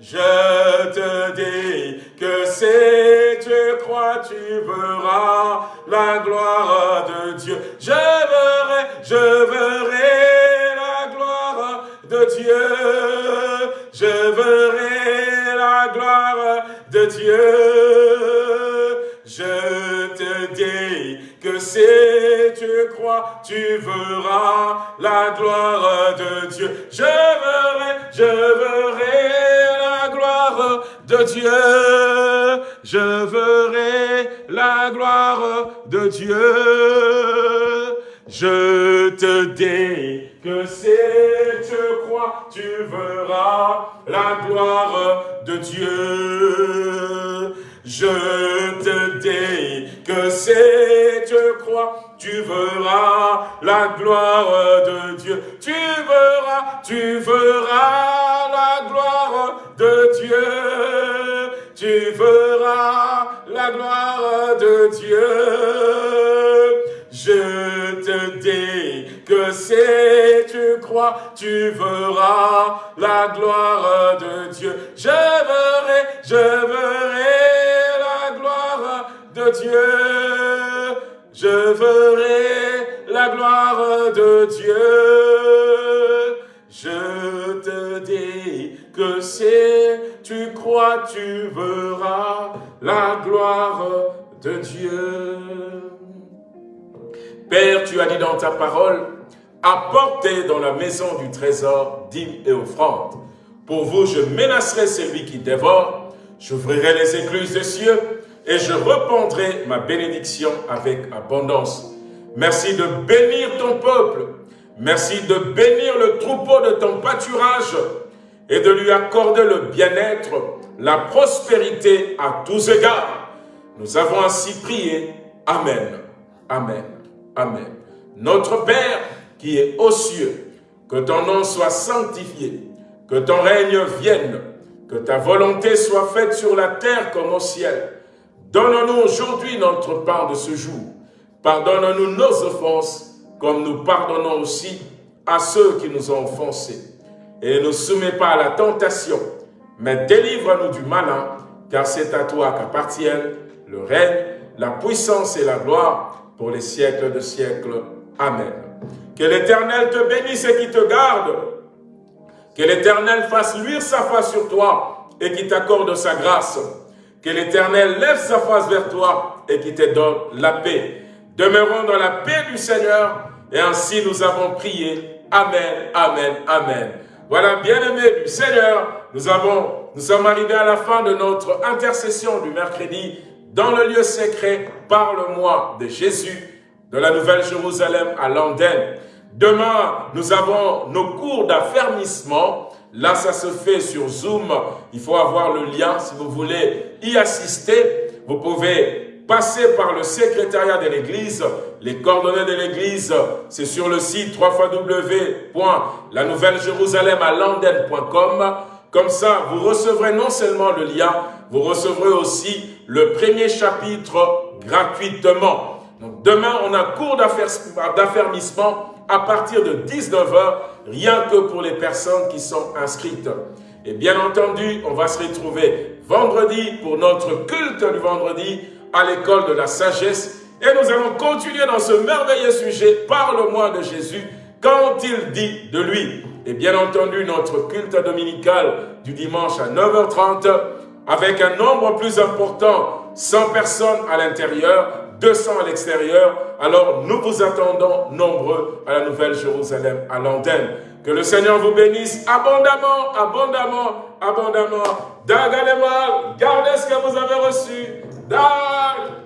Je te dis que si tu crois, tu verras la gloire de Dieu. Je verrai, je verrai la gloire de Dieu. Je verrai la gloire de Dieu. Je te dis que si tu crois, tu verras la gloire de Dieu. Je verrai, je verrai la gloire de Dieu. Je verrai la gloire de Dieu. Je te dis que si tu crois, tu verras la gloire de Dieu. Je te dis que si tu crois, tu verras la gloire de Dieu. Tu verras, tu verras la gloire de Dieu. Tu verras la gloire de Dieu. Je te dis que si tu crois, tu verras la gloire de Dieu. Je verrai, je verrai Dieu. Je verrai la gloire de Dieu. Je te dis que si tu crois, tu verras la gloire de Dieu. Père, tu as dit dans ta parole, apportez dans la maison du trésor dîmes et offrandes. Pour vous, je menacerai celui qui dévore, j'ouvrirai les écluses des cieux et je répandrai ma bénédiction avec abondance. Merci de bénir ton peuple. Merci de bénir le troupeau de ton pâturage et de lui accorder le bien-être, la prospérité à tous égards. Nous avons ainsi prié. Amen. Amen. Amen. Notre Père qui est aux cieux, que ton nom soit sanctifié, que ton règne vienne, que ta volonté soit faite sur la terre comme au ciel. Donne-nous aujourd'hui notre part de ce jour. Pardonne-nous nos offenses, comme nous pardonnons aussi à ceux qui nous ont offensés. Et ne soumets pas à la tentation, mais délivre-nous du malin, car c'est à toi qu'appartiennent le règne, la puissance et la gloire pour les siècles de siècles. Amen. Que l'Éternel te bénisse et qui te garde. Que l'Éternel fasse luire sa face sur toi et qui t'accorde sa grâce. Que l'Éternel lève sa face vers toi et qui te donne la paix. Demeurons dans la paix du Seigneur et ainsi nous avons prié. Amen, Amen, Amen. Voilà, bien-aimés du Seigneur, nous, avons, nous sommes arrivés à la fin de notre intercession du mercredi dans le lieu secret, parle-moi de Jésus, de la Nouvelle Jérusalem à Landen. Demain, nous avons nos cours d'affermissement. Là, ça se fait sur Zoom. Il faut avoir le lien si vous voulez y assister. Vous pouvez passer par le secrétariat de l'Église. Les coordonnées de l'Église, c'est sur le site www.lanouvellejerusalem.com. Comme ça, vous recevrez non seulement le lien, vous recevrez aussi le premier chapitre gratuitement. Demain, on a cours d'affermissement à partir de 19h, rien que pour les personnes qui sont inscrites. Et bien entendu, on va se retrouver vendredi pour notre culte du vendredi à l'école de la sagesse. Et nous allons continuer dans ce merveilleux sujet, parle-moi de Jésus, quand il dit de lui? Et bien entendu, notre culte dominical du dimanche à 9h30, avec un nombre plus important, 100 personnes à l'intérieur, 200 à l'extérieur. Alors nous vous attendons nombreux à la Nouvelle Jérusalem, à l'antenne. Que le Seigneur vous bénisse abondamment, abondamment, abondamment. mal, gardez ce que vous avez reçu. Dag